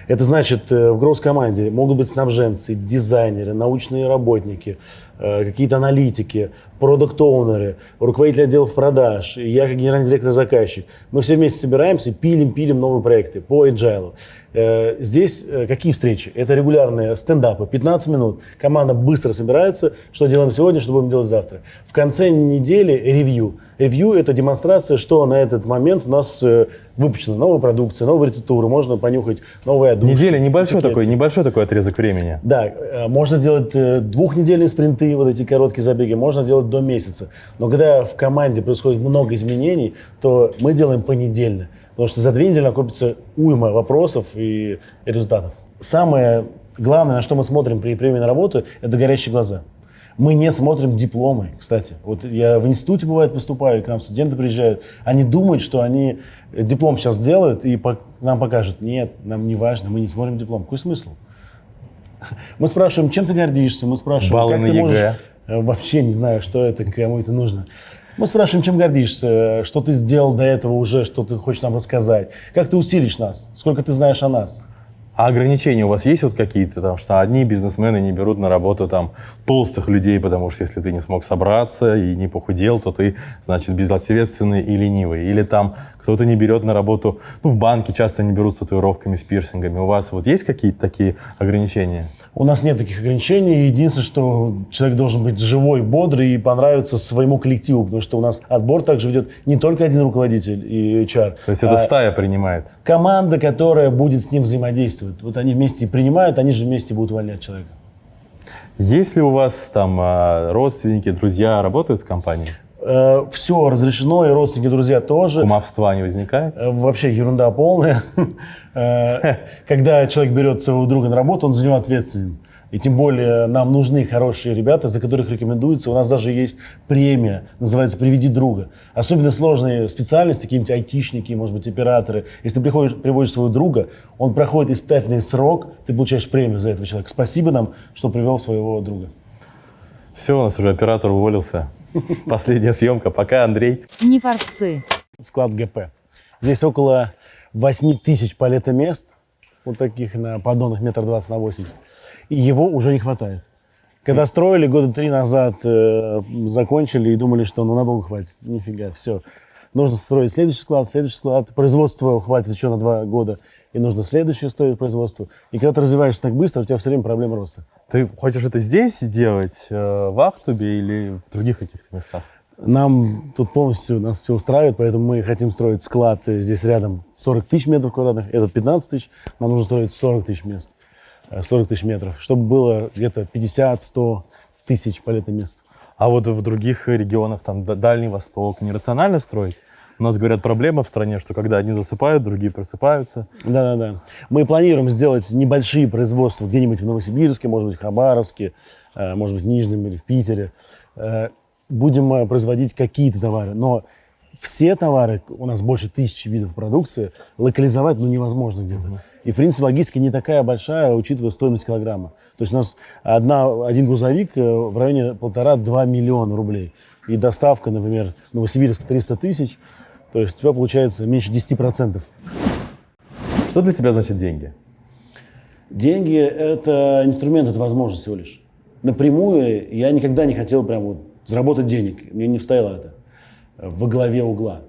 Speaker 1: Это значит, э, в гроус-команде могут быть снабженцы, дизайнеры, научные работники, какие-то аналитики, продукт-оунеры, руководители отделов продаж, и я как генеральный директор заказчик. Мы все вместе собираемся, пилим, пилим новые проекты по agile. Э, Здесь э, какие встречи? Это регулярные стендапы, 15 минут. Команда быстро собирается, что делаем сегодня, что будем делать завтра. В конце недели ревью. Ревью – это демонстрация, что на этот момент у нас э, выпущена новая продукция, новые рецептуры, можно понюхать новые одушки.
Speaker 2: Неделя небольшой
Speaker 1: этикетки.
Speaker 2: такой, небольшой такой отрезок времени.
Speaker 1: Да, э, можно делать э, двухнедельные спринты, вот эти короткие забеги, можно делать до месяца. Но когда в команде происходит много изменений, то мы делаем понедельно. Потому что за две недели накопится уйма вопросов и результатов. Самое главное, на что мы смотрим при приеме на работу, это горящие глаза. Мы не смотрим дипломы, кстати. Вот я в институте, бывает, выступаю, к нам студенты приезжают. Они думают, что они э, диплом сейчас сделают и по- нам покажут. Нет, нам не важно, мы не смотрим диплом. Какой смысл? Мы спрашиваем, чем ты гордишься, мы спрашиваем,
Speaker 2: Баллы
Speaker 1: как ты
Speaker 2: ЕГЭ.
Speaker 1: можешь... Э, Вообще не знаю, что это, кому это нужно. Мы спрашиваем, чем гордишься, что ты сделал до этого уже, что ты хочешь нам рассказать, как ты усилишь нас, сколько ты знаешь о нас.
Speaker 2: А ограничения у вас есть вот какие-то, там, что одни бизнесмены не берут на работу там толстых людей, потому что если ты не смог собраться и не похудел, то ты, значит, безответственный и ленивый. Или там кто-то не берет на работу, ну, в банке часто не берут с татуировками, с пирсингами. У вас вот есть какие-то такие ограничения?
Speaker 1: У нас нет таких ограничений. Единственное, что человек должен быть живой, бодрый и понравиться своему коллективу, потому что у нас отбор также ведет не только один руководитель и HR.
Speaker 2: То есть это
Speaker 1: а
Speaker 2: стая принимает?
Speaker 1: команда, которая будет с ним взаимодействовать. Вот они вместе принимают, они же вместе будут увольнять человека.
Speaker 2: Есть ли у вас там а, родственники, друзья работают в компании?
Speaker 1: все разрешено, и родственники, друзья тоже.
Speaker 2: Кумовства не возникает?
Speaker 1: Э, Вообще ерунда полная. Э, Когда человек берет своего друга на работу, он за него ответственен. И тем более нам нужны хорошие ребята, за которых рекомендуется. У нас даже есть премия, называется «Приведи друга». Особенно сложные специальности, какие-нибудь айтишники, может быть, операторы. Если ты приходишь, приводишь своего друга, он проходит испытательный срок, ты получаешь премию за этого человека. Спасибо нам, что привел своего друга.
Speaker 2: Все, у нас уже оператор уволился. Последняя съемка. Пока, Андрей.
Speaker 3: Не форцы.
Speaker 1: склад ГП. Здесь около 8 тысяч палетомест, вот таких на поддонах метр двадцать на 80, и его уже не хватает. Когда строили года три назад, э, закончили и думали, что ну надолго хватит. Нифига, все. Нужно строить следующий склад, следующий склад. Производство хватит еще на два года. И нужно следующее строить производство. И когда ты развиваешься так быстро, у тебя все время проблема роста.
Speaker 2: Ты хочешь это здесь делать, э, в Ахтубе или в других каких-то местах?
Speaker 1: Нам тут полностью нас все устраивает, поэтому мы хотим строить склад э, здесь рядом 40 тысяч метров квадратных, этот 15 тысяч, нам нужно строить 40 тысяч мест, 40 тысяч метров, чтобы было где-то 50-100 тысяч полетных мест.
Speaker 2: А вот в других регионах, там, Дальний Восток, нерационально строить? У нас, говорят, проблема в стране, что когда одни засыпают, другие просыпаются.
Speaker 1: Да-да-да. Мы планируем сделать небольшие производства где-нибудь в Новосибирске, может быть, в Хабаровске, э, может быть, в Нижнем или в Питере. Э, Будем э, производить какие-то товары, но все товары, у нас больше тысячи видов продукции, локализовать ну, невозможно где-то. И, в принципе, логистика не такая большая, учитывая стоимость килограмма. То есть у нас одна, один грузовик э, в районе полтора-два миллиона рублей. И доставка, например, Новосибирск 300 тысяч. То есть у тебя получается меньше 10%.
Speaker 2: Что для тебя значит деньги?
Speaker 1: Деньги – это инструмент, это возможность всего лишь. Напрямую я никогда не хотел прям вот заработать денег. Мне не стояло это во главе угла.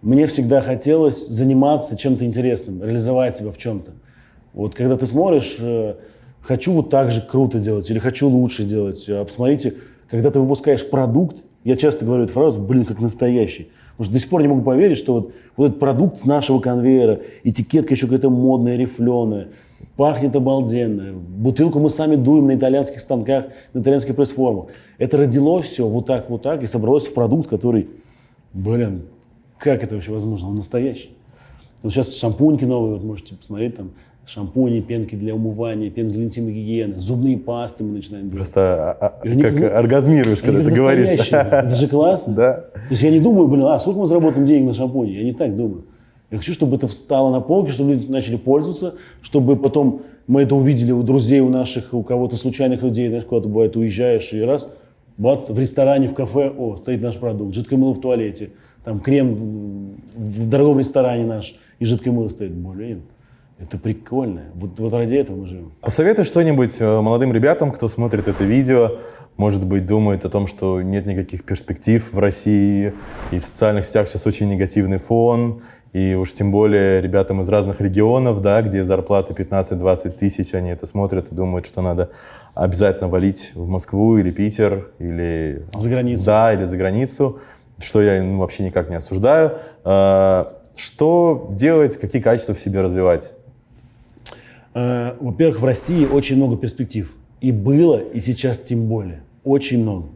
Speaker 1: Мне всегда хотелось заниматься чем-то интересным, реализовать себя в чем-то. Вот когда ты смотришь, э, хочу вот так же круто делать или хочу лучше делать. А посмотрите, когда ты выпускаешь продукт, я часто говорю эту фразу, блин, как настоящий. Потому что до сих пор не могу поверить, что вот, вот этот продукт с нашего конвейера, этикетка еще какая-то модная, рифленая, пахнет обалденно. Бутылку мы сами дуем на итальянских станках, на итальянских пресс-формах. Это родилось все вот так, вот так и собралось в продукт, который, блин, как это вообще возможно? Он настоящий. Вот сейчас шампуньки новые, вот можете посмотреть там, шампуни, пенки для умывания, пенки для интимной гигиены, зубные пасты мы начинаем делать.
Speaker 2: Просто а, а,
Speaker 1: они
Speaker 2: как
Speaker 1: как-
Speaker 2: оргазмируешь, когда ты говоришь.
Speaker 1: Это же классно.
Speaker 2: Да.
Speaker 1: То есть я не думаю, блин, а сколько мы заработаем денег на шампуне? Я не так думаю. Я хочу, чтобы это встало на полке, чтобы люди начали пользоваться, чтобы потом мы это увидели у друзей, у наших, у кого-то случайных людей, знаешь, куда-то бывает, уезжаешь и раз, бац, в ресторане, в кафе, о, стоит наш продукт, жидкое мыло в туалете, там крем в, в дорогом ресторане наш, и жидкое мыло стоит. Блин, это прикольно. Вот, вот ради этого мы живем.
Speaker 2: Посоветуй что-нибудь э, молодым ребятам, кто смотрит это видео, может быть, думает о том, что нет никаких перспектив в России, и в социальных сетях сейчас очень негативный фон, и уж тем более ребятам из разных регионов, да, где зарплаты 15-20 тысяч, они это смотрят и думают, что надо обязательно валить в Москву или Питер, или...
Speaker 1: За границу.
Speaker 2: Да, или за границу, что я ну, вообще никак не осуждаю. Э, Что делать, какие качества в себе развивать?
Speaker 1: Э, Во-первых, в России очень много перспектив. И было, и сейчас тем более. Очень много.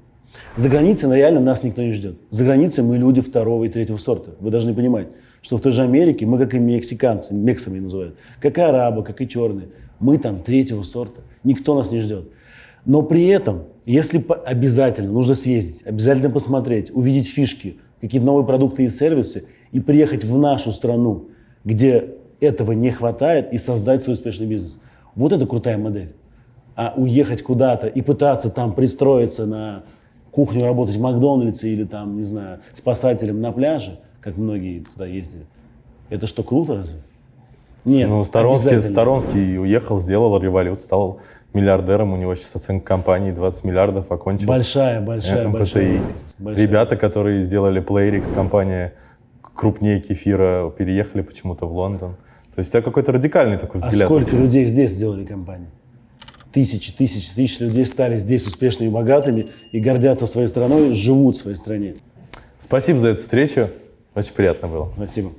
Speaker 1: За границей ну, реально нас никто не ждет. За границей мы люди второго и третьего сорта. Вы должны понимать, что в той же Америке мы, как и мексиканцы, мексами называют, как и арабы, как и черные, мы там третьего сорта. Никто нас не ждет. Но при этом, если обязательно, нужно съездить, обязательно посмотреть, увидеть фишки, какие-то новые продукты и сервисы, и приехать в нашу страну, где этого не хватает, и создать свой успешный бизнес. Вот это крутая модель. А уехать куда-то и пытаться там пристроиться на кухню, работать в Макдональдсе или там, не знаю, спасателем на пляже, как многие туда ездили, это что, круто разве? Нет,
Speaker 2: Ну, Сторонский. Сторонский уехал, сделал револют, стал миллиардером. У него сейчас оценка компании 20 миллиардов, окончил.
Speaker 1: Большая, большая,
Speaker 2: МФТИ.
Speaker 1: большая
Speaker 2: Ребята, которые сделали Playrix, компания крупнее кефира, переехали почему-то в Лондон. То есть у тебя какой-то радикальный такой
Speaker 1: А
Speaker 2: взгляд.
Speaker 1: сколько людей здесь сделали компании? Тысячи, тысячи, тысячи людей стали здесь успешными и богатыми и гордятся своей страной, живут в своей стране.
Speaker 2: Спасибо за эту встречу. Очень приятно было.
Speaker 1: Спасибо.